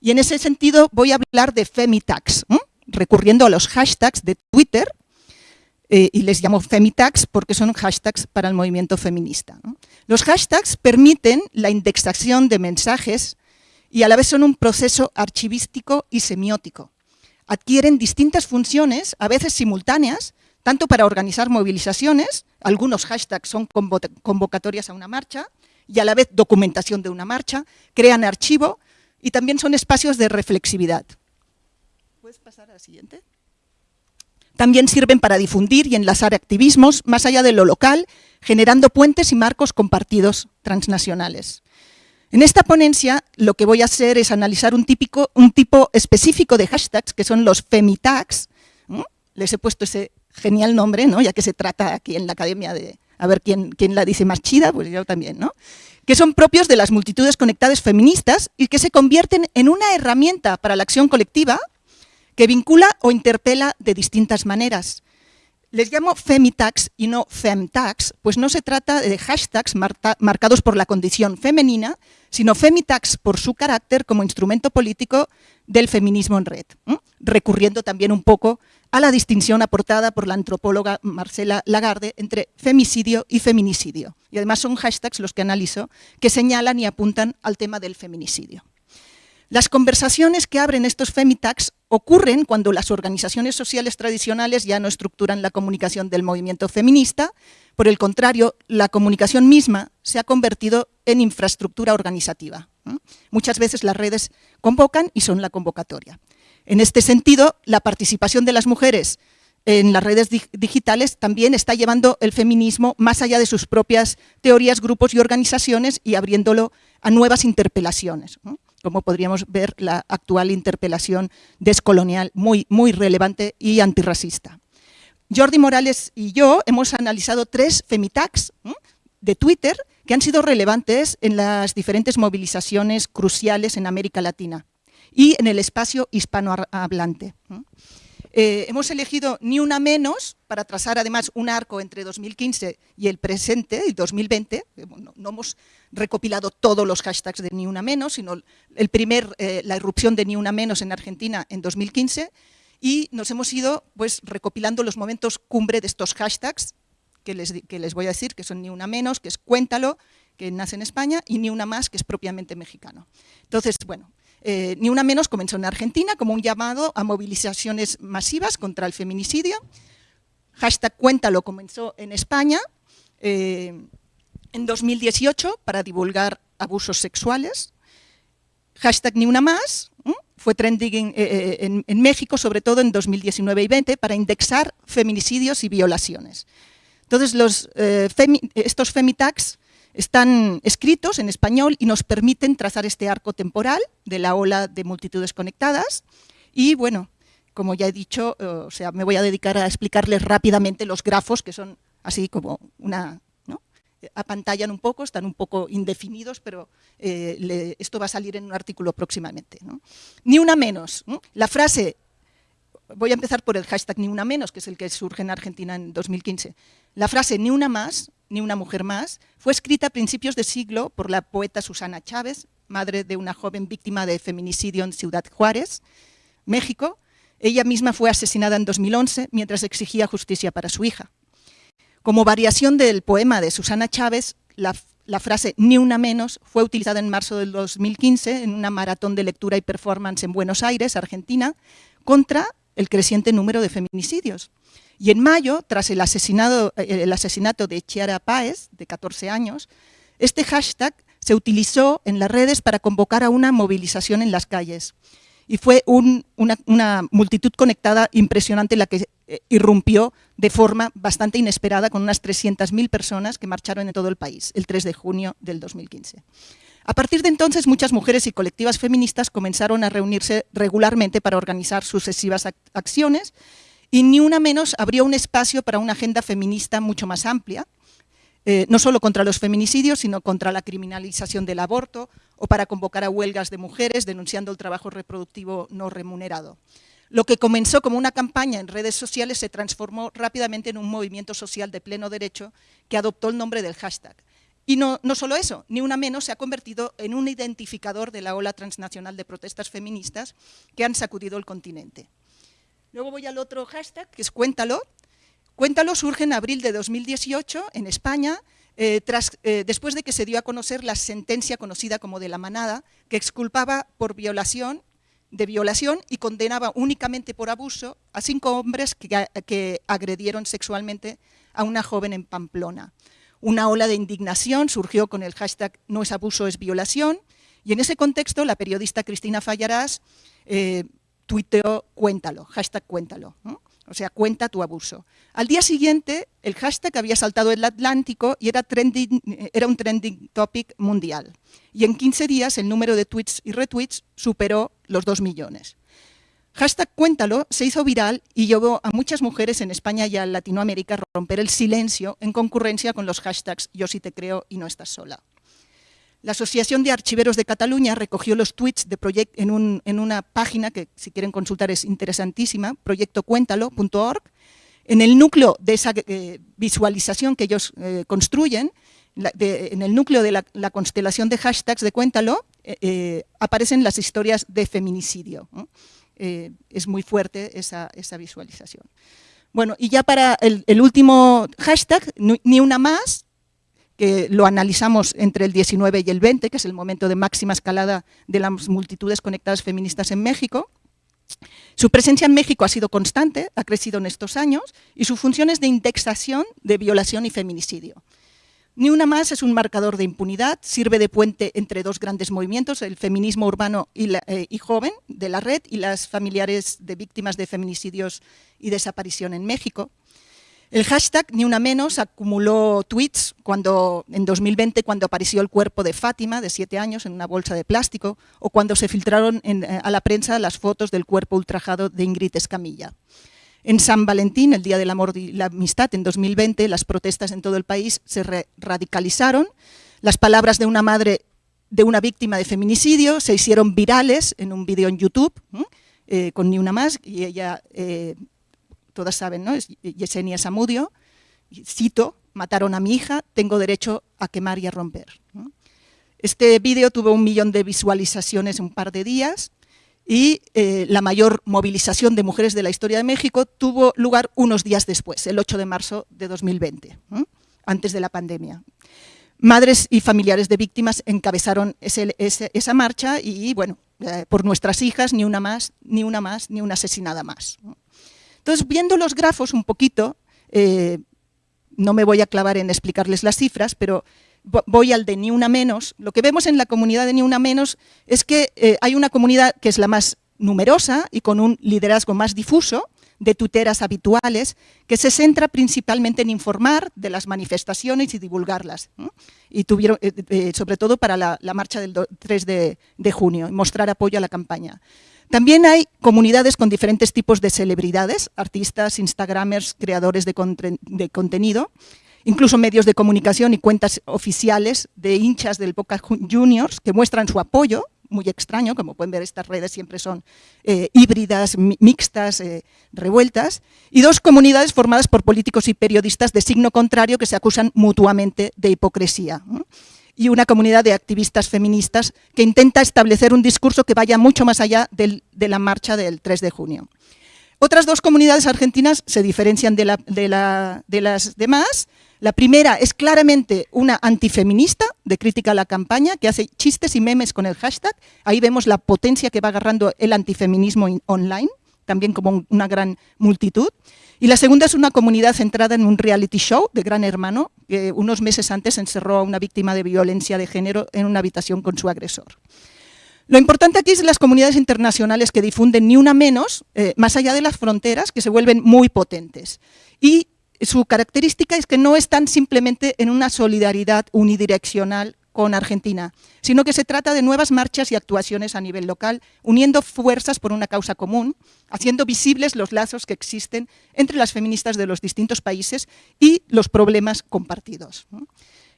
Y en ese sentido voy a hablar de Femitags, recurriendo a los hashtags de Twitter, eh, y les llamo Femitags porque son hashtags para el movimiento feminista. Los hashtags permiten la indexación de mensajes y a la vez son un proceso archivístico y semiótico. Adquieren distintas funciones, a veces simultáneas, tanto para organizar movilizaciones, algunos hashtags son convocatorias a una marcha, y a la vez documentación de una marcha, crean archivo y también son espacios de reflexividad. ¿Puedes pasar a la siguiente? También sirven para difundir y enlazar activismos más allá de lo local, generando puentes y marcos compartidos transnacionales. En esta ponencia lo que voy a hacer es analizar un, tipo específico de hashtags, que son los femitags. Les he puesto ese genial nombre, ¿no? ya que se trata aquí en la academia de a ver quién, quién la dice más chida, pues yo también. ¿no? que son propios de las multitudes conectadas feministas y que se convierten en una herramienta para la acción colectiva que vincula o interpela de distintas maneras. Les llamo femitags y no femtags, pues no se trata de hashtags marcados por la condición femenina, sino femitags por su carácter como instrumento político del feminismo en red, recurriendo también un poco a la distinción aportada por la antropóloga Marcela Lagarde entre femicidio y feminicidio. Y además son hashtags los que analizo que señalan y apuntan al tema del feminicidio. Las conversaciones que abren estos femitags ocurren cuando las organizaciones sociales tradicionales ya no estructuran la comunicación del movimiento feminista, por el contrario, la comunicación misma se ha convertido en infraestructura organizativa. Muchas veces las redes convocan y son la convocatoria. En este sentido, la participación de las mujeres en las redes digitales también está llevando el feminismo más allá de sus propias teorías, grupos y organizaciones y abriéndolo a nuevas interpelaciones como podríamos ver la actual interpelación descolonial muy, muy relevante y antirracista. Jordi Morales y yo hemos analizado tres femitags de Twitter que han sido relevantes en las diferentes movilizaciones cruciales en América Latina y en el espacio hispanohablante. Eh, hemos elegido ni una menos para trazar además un arco entre 2015 y el presente, y 2020. no, hemos recopilado todos los hashtags de ni una menos, sino el primer, eh, la irrupción de ni una menos en Argentina en 2015 y nos hemos ido pues, recopilando los momentos cumbre de estos hashtags que les, que les voy a decir, que son ni una menos, que es cuéntalo, que nace en España, y ni una más, que es propiamente mexicano. Entonces, bueno, eh, ni una menos comenzó en Argentina como un llamado a movilizaciones masivas contra el feminicidio. Hashtag Cuéntalo comenzó en España eh, en 2018 para divulgar abusos sexuales. Hashtag Ni Una Más fue trending eh, en, México, sobre todo en 2019 y 20, para indexar feminicidios y violaciones. Entonces, los, estos femitags están escritos en español y nos permiten trazar este arco temporal de la ola de multitudes conectadas. Y bueno, como ya he dicho, eh, o sea, me voy a dedicar a explicarles rápidamente los grafos, que son así como una... ¿no? apantallan un poco, están un poco indefinidos, pero eh, esto va a salir en un artículo próximamente. Ni una menos. La frase voy a empezar por el hashtag ni una menos, que es el que surge en Argentina en 2015. La frase ni una más, ni una mujer más, fue escrita a principios de siglo por la poeta Susana Chávez, madre de una joven víctima de feminicidio en Ciudad Juárez, México. Ella misma fue asesinada en 2011 mientras exigía justicia para su hija. Como variación del poema de Susana Chávez, la, la frase ni una menos fue utilizada en marzo del 2015 en una maratón de lectura y performance en Buenos Aires, Argentina, contra el creciente número de feminicidios. Y en mayo, tras el, asesinado, eh, el asesinato de Chiara Páez, de 14 años, este hashtag se utilizó en las redes para convocar a una movilización en las calles. Y fue una, multitud conectada impresionante la que eh, irrumpió de forma bastante inesperada con unas 300.000 personas que marcharon en todo el país el 3 de junio del 2015. A partir de entonces, muchas mujeres y colectivas feministas comenzaron a reunirse regularmente para organizar sucesivas acciones y ni una menos abrió un espacio para una agenda feminista mucho más amplia, eh, no solo contra los feminicidios, sino contra la criminalización del aborto o para convocar a huelgas de mujeres denunciando el trabajo reproductivo no remunerado. Lo que comenzó como una campaña en redes sociales se transformó rápidamente en un movimiento social de pleno derecho que adoptó el nombre del hashtag. Y no, solo eso, ni una menos se ha convertido en un identificador de la ola transnacional de protestas feministas que han sacudido el continente. Luego voy al otro hashtag, que es Cuéntalo. Cuéntalo surge en abril de 2018 en España, eh, tras, eh, después de que se dio a conocer la sentencia conocida como de la manada, que exculpaba por violación, de violación y condenaba únicamente por abuso a cinco hombres que agredieron sexualmente a una joven en Pamplona. Una ola de indignación surgió con el hashtag no es abuso, es violación, y en ese contexto la periodista Cristina Fallarás eh, cuéntalo, hashtag cuéntalo, o sea, cuenta tu abuso. Al día siguiente, el hashtag había saltado el Atlántico y era, era un trending topic mundial. Y en 15 días el número de tweets y retweets superó los 2 millones. Hashtag Cuéntalo se hizo viral y llevó a muchas mujeres en España y a Latinoamérica a romper el silencio en concurrencia con los hashtags Yo sí te creo y no estás sola. La Asociación de Archiveros de Cataluña recogió los tweets de Project en, una página que si quieren consultar es interesantísima, proyectocuéntalo.org. En el núcleo de esa eh, visualización que ellos eh, construyen, en el núcleo de la, constelación de hashtags de Cuéntalo, eh, aparecen las historias de feminicidio. Es muy fuerte esa, visualización. Bueno, y ya para el, el último hashtag, ni una más, que lo analizamos entre el 19 y el 20, que es el momento de máxima escalada de las multitudes conectadas feministas en México. Su presencia en México ha sido constante, ha crecido en estos años, y su función es de indexación de violación y feminicidio. Ni una más es un marcador de impunidad, sirve de puente entre dos grandes movimientos, el feminismo urbano y, eh, y, joven de la red y las familiares de víctimas de feminicidios y desaparición en México. El hashtag Ni Una Menos acumuló tweets cuando, en 2020 cuando apareció el cuerpo de Fátima, de siete años, en una bolsa de plástico, o cuando se filtraron eh, a la prensa las fotos del cuerpo ultrajado de Ingrid Escamilla. En San Valentín, el Día del Amor y la Amistad, en 2020, las protestas en todo el país se radicalizaron. Las palabras de una madre de una víctima de feminicidio se hicieron virales en un vídeo en YouTube, eh, con Ni Una Más, y ella... Eh, todas saben, ¿no? Es Yesenia Samudio, cito, mataron a mi hija, tengo derecho a quemar y a romper. Este vídeo tuvo un millón de visualizaciones en un par de días y eh, la mayor movilización de mujeres de la historia de México tuvo lugar unos días después, el 8 de marzo de 2020, antes de la pandemia. Madres y familiares de víctimas encabezaron esa marcha y, bueno, eh, por nuestras hijas, ni una más, ni una más, ni una asesinada más. Entonces, viendo los grafos un poquito, eh, no me voy a clavar en explicarles las cifras, pero voy al de ni una menos. Lo que vemos en la comunidad de ni una menos es que eh, hay una comunidad que es la más numerosa y con un liderazgo más difuso, de tuteras habituales, que se centra principalmente en informar de las manifestaciones y divulgarlas. Y tuvieron, eh, sobre todo para la, marcha del 3 de, de junio, mostrar apoyo a la campaña. También hay comunidades con diferentes tipos de celebridades, artistas, instagramers, creadores de, contenido, incluso medios de comunicación y cuentas oficiales de hinchas del Boca Juniors que muestran su apoyo, muy extraño, como pueden ver estas redes siempre son eh, híbridas, mixtas, eh, revueltas, y dos comunidades formadas por políticos y periodistas de signo contrario que se acusan mutuamente de hipocresía y una comunidad de activistas feministas que intenta establecer un discurso que vaya mucho más allá de la marcha del 3 de junio. Otras dos comunidades argentinas se diferencian de, las demás. La primera es claramente una antifeminista de crítica a la campaña que hace chistes y memes con el hashtag. Ahí vemos la potencia que va agarrando el antifeminismo online, también como una gran multitud. Y la segunda es una comunidad centrada en un reality show de Gran Hermano, que unos meses antes encerró a una víctima de violencia de género en una habitación con su agresor. Lo importante aquí es las comunidades internacionales que difunden ni una menos, eh, más allá de las fronteras, que se vuelven muy potentes. Y su característica es que no están simplemente en una solidaridad unidireccional con Argentina, sino que se trata de nuevas marchas y actuaciones a nivel local, uniendo fuerzas por una causa común, haciendo visibles los lazos que existen entre las feministas de los distintos países y los problemas compartidos.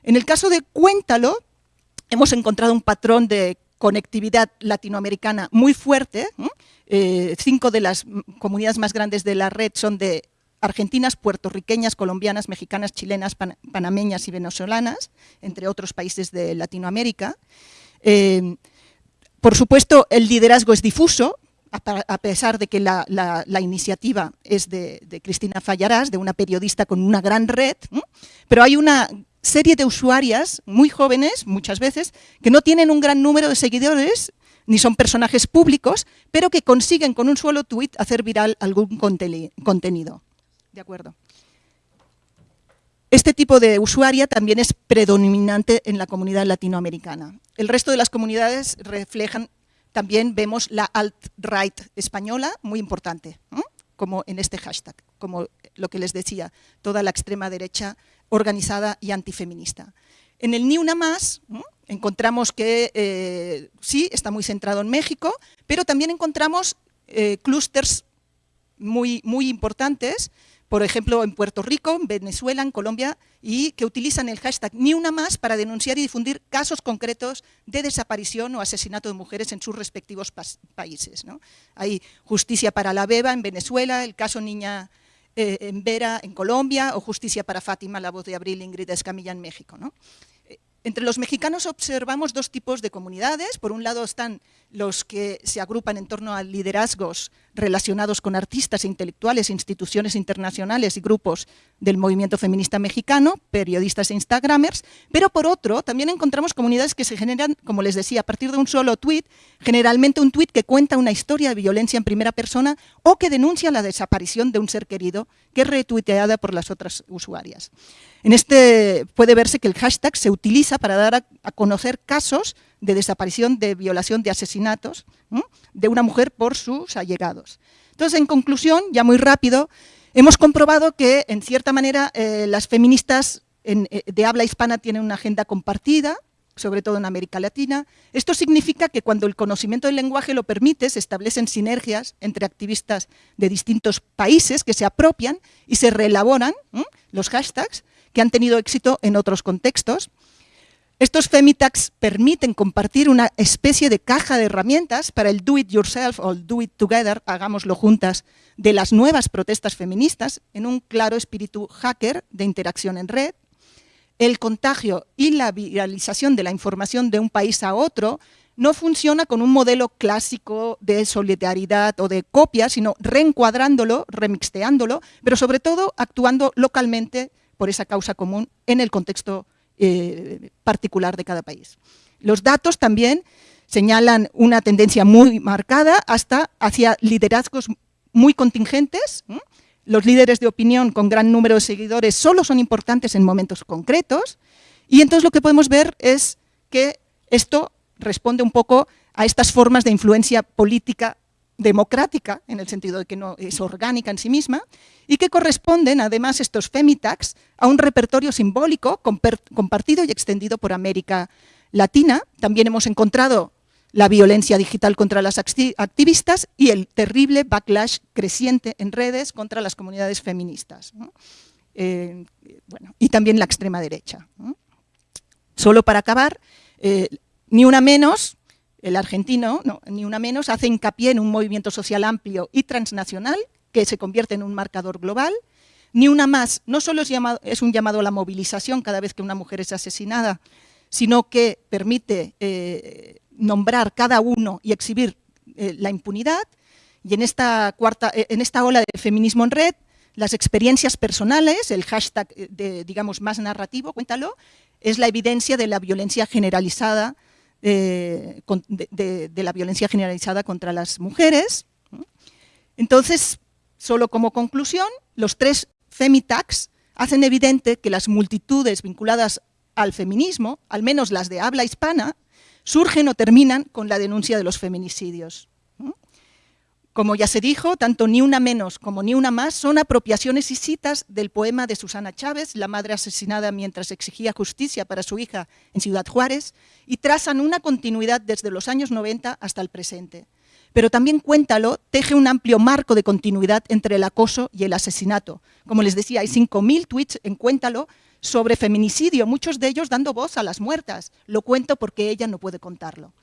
En el caso de Cuéntalo, hemos encontrado un patrón de conectividad latinoamericana muy fuerte. Eh, cinco de las comunidades más grandes de la red son de argentinas, puertorriqueñas, colombianas, mexicanas, chilenas, panameñas y venezolanas, entre otros países de Latinoamérica. Eh, por supuesto, el liderazgo es difuso, a pesar de que la, iniciativa es de, Cristina Fallarás, de una periodista con una gran red, pero hay una serie de usuarias muy jóvenes, muchas veces, que no tienen un gran número de seguidores, ni son personajes públicos, pero que consiguen con un solo tuit hacer viral algún contenido. De acuerdo. Este tipo de usuaria también es predominante en la comunidad latinoamericana. El resto de las comunidades reflejan, también vemos la alt-right española, muy importante, como en este hashtag, como lo que les decía, toda la extrema derecha organizada y antifeminista. En el Ni encontramos que eh, sí, está muy centrado en México, pero también encontramos eh, clústeres muy, muy importantes por ejemplo, en Puerto Rico, en Venezuela, en Colombia, y que utilizan el hashtag Ni Una Más para denunciar y difundir casos concretos de desaparición o asesinato de mujeres en sus respectivos países. Hay Justicia para la Beba en Venezuela, el caso Niña eh, en Vera en Colombia, o Justicia para Fátima, la voz de Abril Ingrid Escamilla en México. ¿no? Entre los mexicanos observamos dos tipos de comunidades. Por un lado están los que se agrupan en torno a liderazgos relacionados con artistas e intelectuales, instituciones internacionales y grupos del movimiento feminista mexicano, periodistas e instagramers, pero por otro también encontramos comunidades que se generan, como les decía, a partir de un solo tuit, generalmente un tuit que cuenta una historia de violencia en primera persona o que denuncia la desaparición de un ser querido que es retuiteada por las otras usuarias. En este puede verse que el hashtag se utiliza para dar a, conocer casos de desaparición, de violación, de asesinatos de una mujer por sus allegados. Entonces, en conclusión, ya muy rápido, hemos comprobado que, en cierta manera, eh, las feministas eh, de habla hispana tienen una agenda compartida, sobre todo en América Latina. Esto significa que cuando el conocimiento del lenguaje lo permite, se establecen sinergias entre activistas de distintos países que se apropian y se reelaboran los hashtags que han tenido éxito en otros contextos. Estos Femitags permiten compartir una especie de caja de herramientas para el do it yourself o el do it together, hagámoslo juntas, de las nuevas protestas feministas en un claro espíritu hacker de interacción en red. El contagio y la viralización de la información de un país a otro no funciona con un modelo clásico de solidaridad o de copia, sino reencuadrándolo, remixteándolo, pero sobre todo actuando localmente por esa causa común en el contexto eh, particular de cada país. Los datos también señalan una tendencia muy marcada hasta hacia liderazgos muy contingentes. Los líderes de opinión con gran número de seguidores solo son importantes en momentos concretos. Y entonces lo que podemos ver es que esto responde un poco a estas formas de influencia política democrática, en el sentido de que no es orgánica en sí misma, y que corresponden además estos femitags a un repertorio simbólico compartido y extendido por América Latina. También hemos encontrado la violencia digital contra las activistas y el terrible backlash creciente en redes contra las comunidades feministas. Eh, bueno, y también la extrema derecha. Solo para acabar, eh, ni una menos, el argentino, ni una menos, hace hincapié en un movimiento social amplio y transnacional que se convierte en un marcador global. Ni una más, no solo es, un llamado a la movilización cada vez que una mujer es asesinada, sino que permite eh, nombrar cada uno y exhibir eh, la impunidad. Y en esta, cuarta, eh, en esta ola de feminismo en red, las experiencias personales, el hashtag digamos, más narrativo, cuéntalo, es la evidencia de la violencia generalizada eh, de, la violencia generalizada contra las mujeres. Entonces, solo como conclusión, los tres femitags hacen evidente que las multitudes vinculadas al feminismo, al menos las de habla hispana, surgen o terminan con la denuncia de los feminicidios. Como ya se dijo, tanto Ni una menos como Ni una más son apropiaciones y citas del poema de Susana Chávez, la madre asesinada mientras exigía justicia para su hija en Ciudad Juárez, y trazan una continuidad desde los años 90 hasta el presente. Pero también Cuéntalo teje un amplio marco de continuidad entre el acoso y el asesinato. Como les decía, hay 5.000 tweets en Cuéntalo sobre feminicidio, muchos de ellos dando voz a las muertas. Lo cuento porque ella no puede contarlo.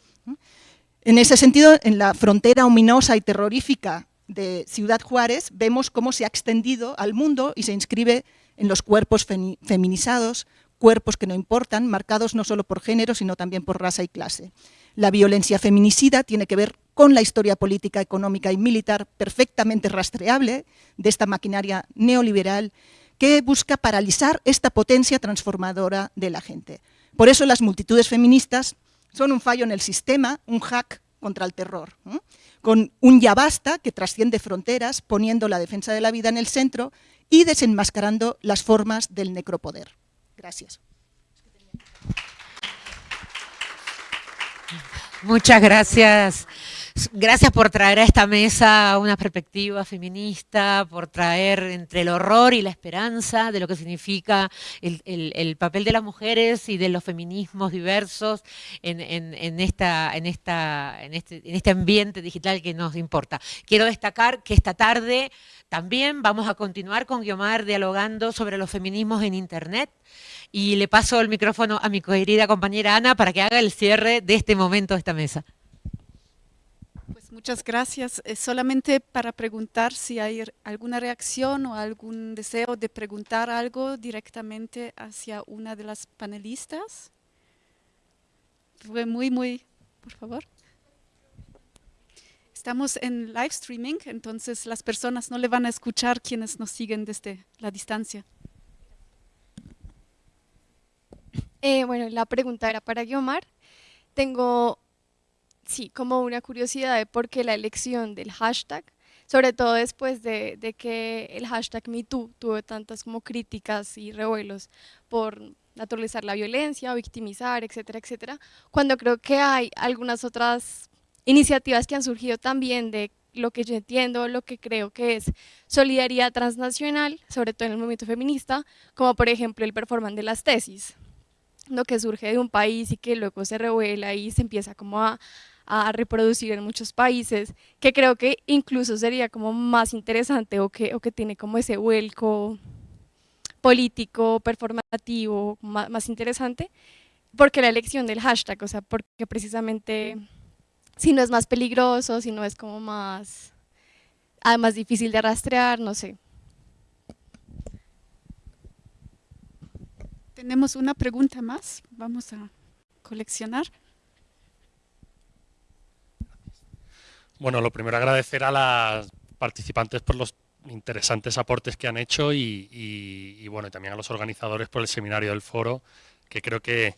En ese sentido, en la frontera ominosa y terrorífica de Ciudad Juárez, vemos cómo se ha extendido al mundo y se inscribe en los cuerpos feminizados, cuerpos que no importan, marcados no solo por género, sino también por raza y clase. La violencia feminicida tiene que ver con la historia política, económica y militar perfectamente rastreable de esta maquinaria neoliberal que busca paralizar esta potencia transformadora de la gente. Por eso las multitudes feministas son un fallo en el sistema, un hack contra el terror, con un ya basta que trasciende fronteras, poniendo la defensa de la vida en el centro y desenmascarando las formas del necropoder. Gracias. Muchas gracias, Gracias por traer a esta mesa una perspectiva feminista, por traer entre el horror y la esperanza de lo que significa el, papel de las mujeres y de los feminismos diversos este, en este ambiente digital que nos importa. Quiero destacar que esta tarde también vamos a continuar con Guiomar dialogando sobre los feminismos en Internet y le paso el micrófono a mi querida compañera Ana para que haga el cierre de este momento de esta mesa. Muchas gracias. solamente para preguntar si hay alguna reacción o algún deseo de preguntar algo directamente hacia una de las panelistas. Fue muy, muy, por favor. Estamos en live streaming, entonces las personas no le van a escuchar quienes nos siguen desde la distancia. Eh, bueno, la pregunta era para Guiomar. Tengo sí, como una curiosidad de por qué la elección del hashtag, sobre todo después de, que el hashtag MeToo tuvo tantas como críticas y revuelos por naturalizar la violencia, victimizar, etcétera, etcétera, cuando creo que hay algunas otras iniciativas que han surgido también de lo que yo entiendo, lo que creo que es solidaridad transnacional, sobre todo en el movimiento feminista, como por ejemplo el performance de las tesis, lo que surge de un país y que luego se revuela y se empieza como a, a reproducir en muchos países, que creo que incluso sería como más interesante o que, o que tiene como ese vuelco político, performativo, más, interesante, porque la elección del hashtag, o sea, porque precisamente si no es más peligroso, si no es como más, ah, más difícil de rastrear, no sé. Tenemos una pregunta más, vamos a coleccionar. Bueno, lo primero agradecer a las participantes por los interesantes aportes que han hecho y, bueno, también a los organizadores por el seminario del foro, que creo que,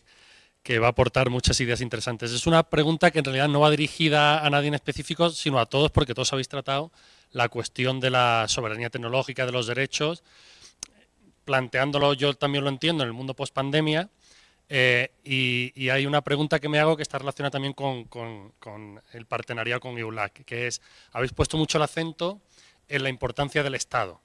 va a aportar muchas ideas interesantes. Es una pregunta que en realidad no va dirigida a nadie en específico, sino a todos, porque todos habéis tratado la cuestión de la soberanía tecnológica, de los derechos, planteándolo yo también lo entiendo en el mundo post pandemia, eh, y, hay una pregunta que me hago que está relacionada también con, el partenariado con EULAC, que es, habéis puesto mucho el acento en la importancia del Estado.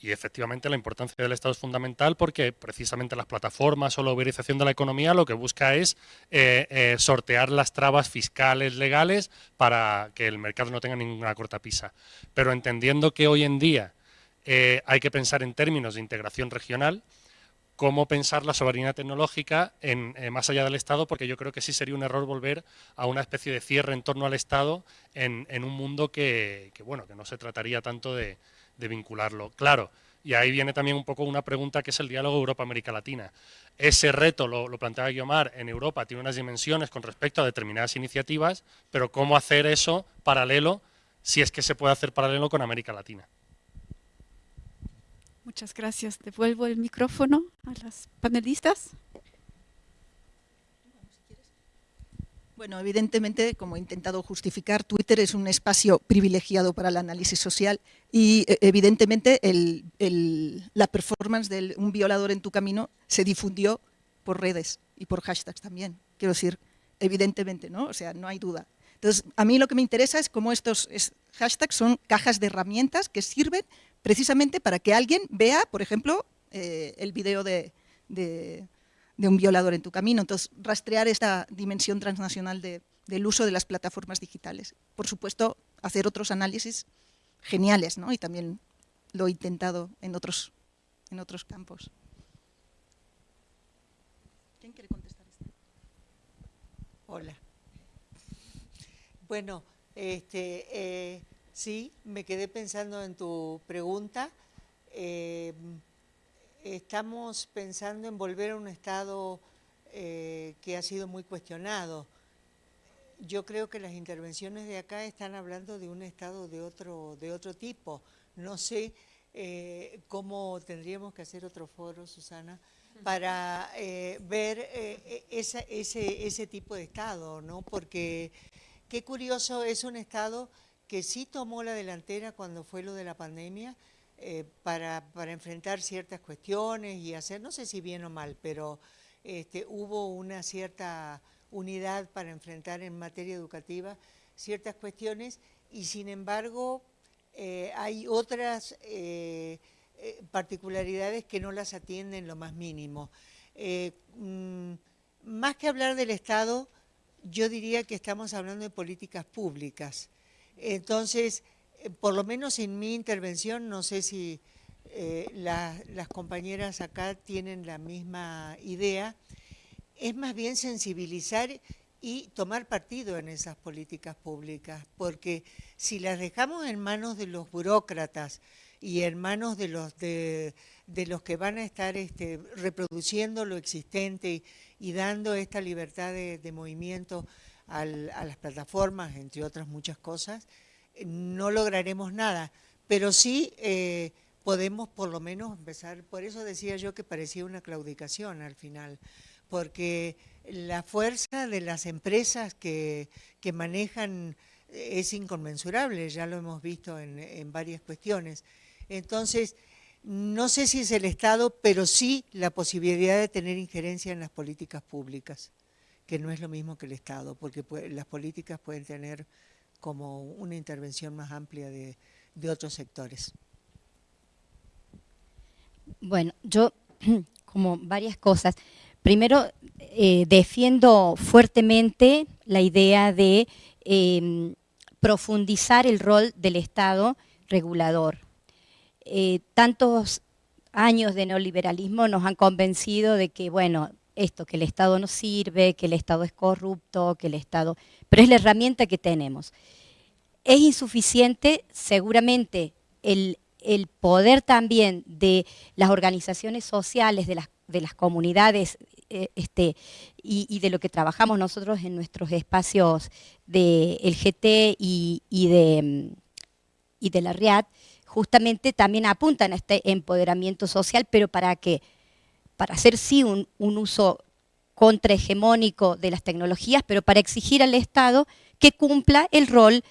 Y efectivamente la importancia del Estado es fundamental porque precisamente las plataformas o la uberización de la economía lo que busca es eh, eh, sortear las trabas fiscales, legales, para que el mercado no tenga ninguna cortapisa. Pero entendiendo que hoy en día hay que pensar en términos de integración regional, cómo pensar la soberanía tecnológica en, eh, más allá del Estado, porque yo creo que sí sería un error volver a una especie de cierre en torno al Estado en, un mundo que, bueno, que no se trataría tanto de, vincularlo. Claro, y ahí viene también un poco una pregunta que es el diálogo Europa-América Latina. Ese reto, lo, lo planteaba Guiomar, en Europa tiene unas dimensiones con respecto a determinadas iniciativas, pero ¿cómo hacer eso paralelo, si es que se puede hacer paralelo con América Latina? Muchas gracias. Devuelvo el micrófono a las panelistas. Bueno, evidentemente, como he intentado justificar, Twitter es un espacio privilegiado para el análisis social y e, evidentemente la performance de un violador en tu camino se difundió por redes y por hashtags también. Quiero decir, evidentemente, ¿no? O sea, no hay duda. Entonces, a mí lo que me interesa es cómo estos hashtags son cajas de herramientas que sirven precisamente para que alguien vea, por ejemplo, eh, el video de, un violador en tu camino. Entonces, rastrear esta dimensión transnacional del uso de las plataformas digitales. Por supuesto, hacer otros análisis geniales, ¿no? Y también lo he intentado en otros, en otros campos. ¿Quién quiere contestar esto? Hola. Bueno, este, eh, Sí, me quedé pensando en tu pregunta. Eh, estamos pensando en volver a un estado eh, que ha sido muy cuestionado. Yo creo que las intervenciones de acá están hablando de un estado de otro, de otro tipo. No sé eh, cómo tendríamos que hacer otro foro, Susana, para ver ese, ese tipo de estado, ¿no? Porque qué curioso es un estado que sí tomó la delantera cuando fue lo de la pandemia eh, para, enfrentar ciertas cuestiones y hacer, no sé si bien o mal, pero este, hubo una cierta unidad para enfrentar en materia educativa ciertas cuestiones y sin embargo hay otras particularidades que no las atienden lo más mínimo. Mm, más que hablar del Estado, yo diría que estamos hablando de políticas públicas. Entonces, eh, por lo menos en mi intervención, no sé si eh, las compañeras acá tienen la misma idea, es más bien sensibilizar y tomar partido en esas políticas públicas, porque si las dejamos en manos de los burócratas y en manos de los, de, los que van a estar este, reproduciendo lo existente y, dando esta libertad de, movimiento a las plataformas, entre otras muchas cosas, no lograremos nada, pero sí eh, podemos por lo menos empezar, por eso decía yo que parecía una claudicación al final, porque la fuerza de las empresas que, manejan es inconmensurable, ya lo hemos visto en, varias cuestiones. Entonces, no sé si es el Estado, pero sí la posibilidad de tener injerencia en las políticas públicas, que no es lo mismo que el Estado, porque las políticas pueden tener como una intervención más amplia de, otros sectores. Bueno, yo como varias cosas. Primero, eh, defiendo fuertemente la idea de em, profundizar el rol del Estado regulador. Eh, tantos años de neoliberalismo nos han convencido de que, bueno, esto, que el Estado no sirve, que el Estado es corrupto, que el Estado... Pero es la herramienta que tenemos. Es insuficiente, seguramente, el, poder también de las organizaciones sociales, de las, de las comunidades eh, este, y, de lo que trabajamos nosotros en nuestros espacios del GT y, de, y de la RIAD, justamente también apuntan a este empoderamiento social, pero ¿para qué? Para hacer sí un, uso contrahegemónico de las tecnologías, pero para exigir al Estado que cumpla el rol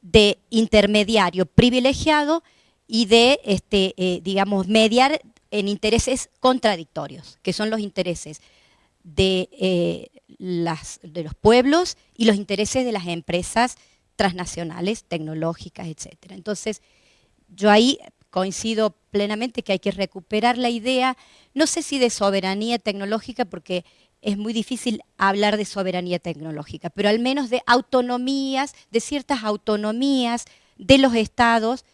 de intermediario privilegiado y de, este, eh, digamos, mediar en intereses contradictorios, que son los intereses de, eh, de los pueblos y los intereses de las empresas transnacionales, tecnológicas, etc. Entonces, yo ahí coincido plenamente que hay que recuperar la idea, no sé si de soberanía tecnológica, porque es muy difícil hablar de soberanía tecnológica, pero al menos de autonomías, de ciertas autonomías de los estados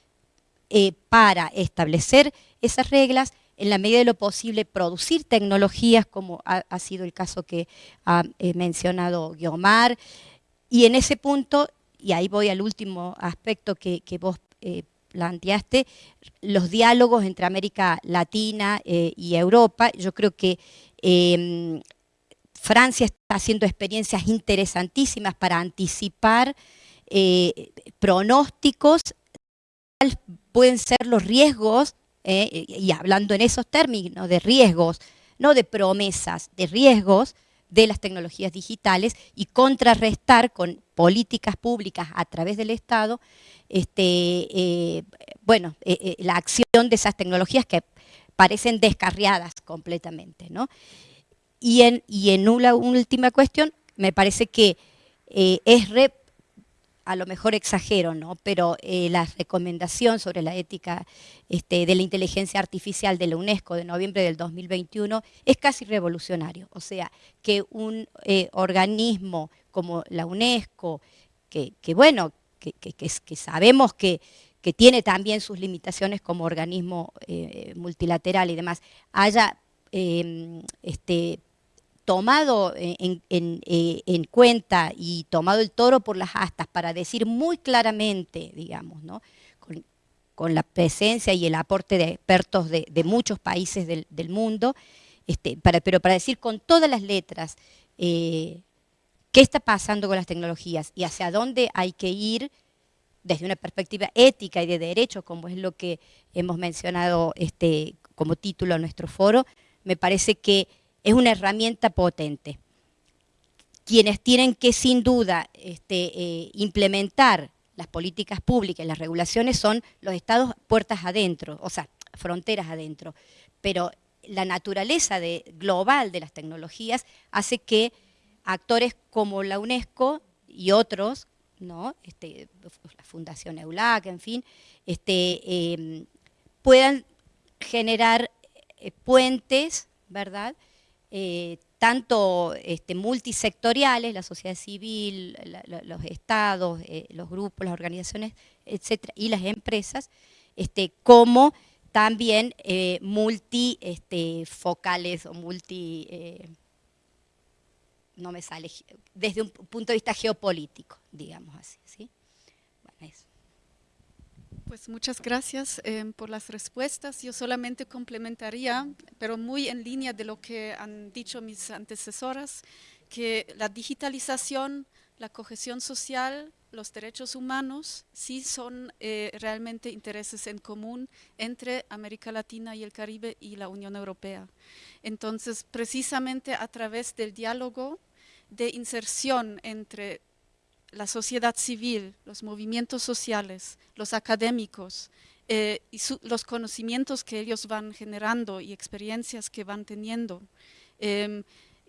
eh, para establecer esas reglas, en la medida de lo posible producir tecnologías, como ha, sido el caso que ha eh, mencionado Guiomar, y en ese punto, y ahí voy al último aspecto que, vos eh, planteaste, los diálogos entre América Latina eh, y Europa. Yo creo que em, Francia está haciendo experiencias interesantísimas para anticipar eh, pronósticos, pueden ser los riesgos, eh, y hablando en esos términos de riesgos, no de promesas, de riesgos de las tecnologías digitales y contrarrestar con políticas públicas a través del Estado este, eh, bueno, eh, eh, la acción de esas tecnologías que parecen descarriadas completamente. ¿no? Y, en, y en una última cuestión, me parece que es a lo mejor exagero, ¿no? pero la recomendación sobre la ética este, de la inteligencia artificial de la UNESCO de noviembre del 2021 es casi revolucionario. O sea, que un organismo como la UNESCO, que, bueno, que, sabemos que, tiene también sus limitaciones como organismo eh, multilateral y demás, haya em, este, tomado eh, en, cuenta y tomado el toro por las astas para decir muy claramente, digamos, ¿no? con, la presencia y el aporte de expertos de, muchos países del, mundo, este, pero para decir con todas las letras eh, qué está pasando con las tecnologías y hacia dónde hay que ir desde una perspectiva ética y de derecho, como es lo que hemos mencionado este, como título a nuestro foro, me parece que es una herramienta potente. Quienes tienen que sin duda este, eh, implementar las políticas públicas, las regulaciones son los estados puertas adentro, o sea, fronteras adentro. Pero la naturaleza global de las tecnologías hace que actores como la UNESCO y otros ¿no? Este, la Fundación EULAC, en fin, este, em, puedan generar eh, puentes, ¿verdad? Eh, tanto este, multisectoriales, la sociedad civil, los estados, eh, los grupos, las organizaciones, etcétera, y las empresas, este, como también multifocales este, o multi no me sale, desde un punto de vista geopolítico, digamos así. ¿sí? Pues muchas gracias eh, por las respuestas. Yo solamente complementaría, pero muy en línea de lo que han dicho mis antecesoras, que la digitalización, la cohesión social, los derechos humanos sí son eh, realmente intereses en común entre América Latina y el Caribe y la Unión Europea. Entonces, precisamente a través del diálogo de inserción entre la sociedad civil, los movimientos sociales, los académicos eh, y los conocimientos que ellos van generando y experiencias que van teniendo. Em,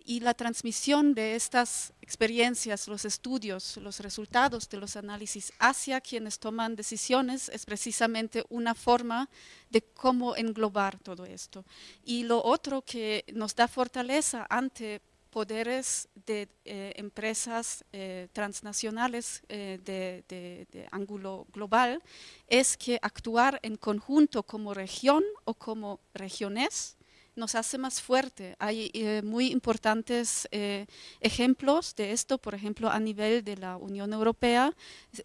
y la transmisión de estas experiencias, los estudios, los resultados de los análisis hacia quienes toman decisiones es precisamente una forma de cómo englobar todo esto. Y lo otro que nos da fortaleza ante poderes de eh, empresas eh, transnacionales eh, de, de, ángulo global es que actuar en conjunto como región o como regiones nos hace más fuerte. Hay eh, muy importantes eh, ejemplos de esto, por ejemplo, a nivel de la Unión Europea.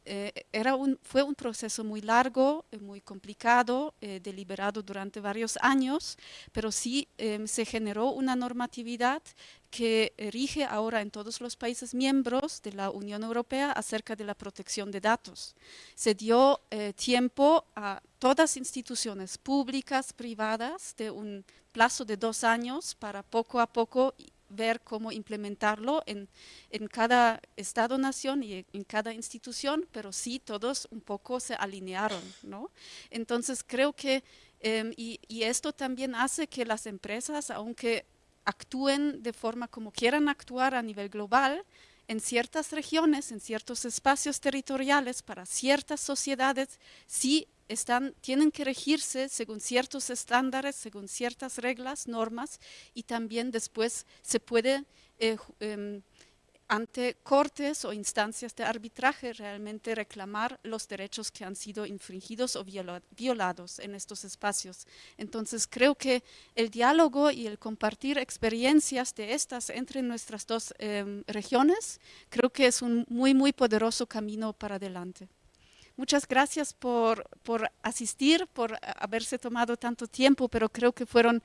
Eh, era un, fue un proceso muy largo, muy complicado, deliberado durante varios años, pero sí se generó una normatividad que rige ahora en todos los países miembros de la Unión Europea acerca de la protección de datos. Se dio tiempo a todas instituciones públicas, privadas, de un plazo de dos años para poco a poco ver cómo implementarlo en, en cada Estado-nación y en cada institución, pero sí todos un poco se alinearon. ¿no? Entonces creo que, em, y, y esto también hace que las empresas, aunque actúen de forma como quieran actuar a nivel global, en ciertas regiones, en ciertos espacios territoriales, para ciertas sociedades, sí están, tienen que regirse según ciertos estándares, según ciertas reglas, normas, y también después se puede, eh, em, ante cortes o instancias de arbitraje, realmente reclamar los derechos que han sido infringidos o violados en estos espacios. Entonces, creo que el diálogo y el compartir experiencias de estas entre nuestras dos em, regiones, creo que es un muy, muy poderoso camino para adelante. Muchas gracias por, asistir, por haberse tomado tanto tiempo, pero creo que fueron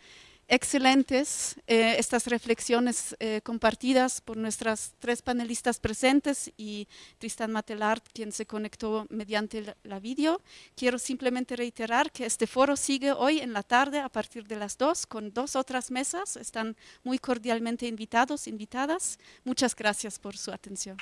excelentes eh, estas reflexiones eh, compartidas por nuestras tres panelistas presentes y Tristan Matelart, quien se conectó mediante la, la vídeo. Quiero simplemente reiterar que este foro sigue hoy en la tarde a partir de las dos con dos otras mesas. Están muy cordialmente invitados, invitadas. Muchas gracias por su atención.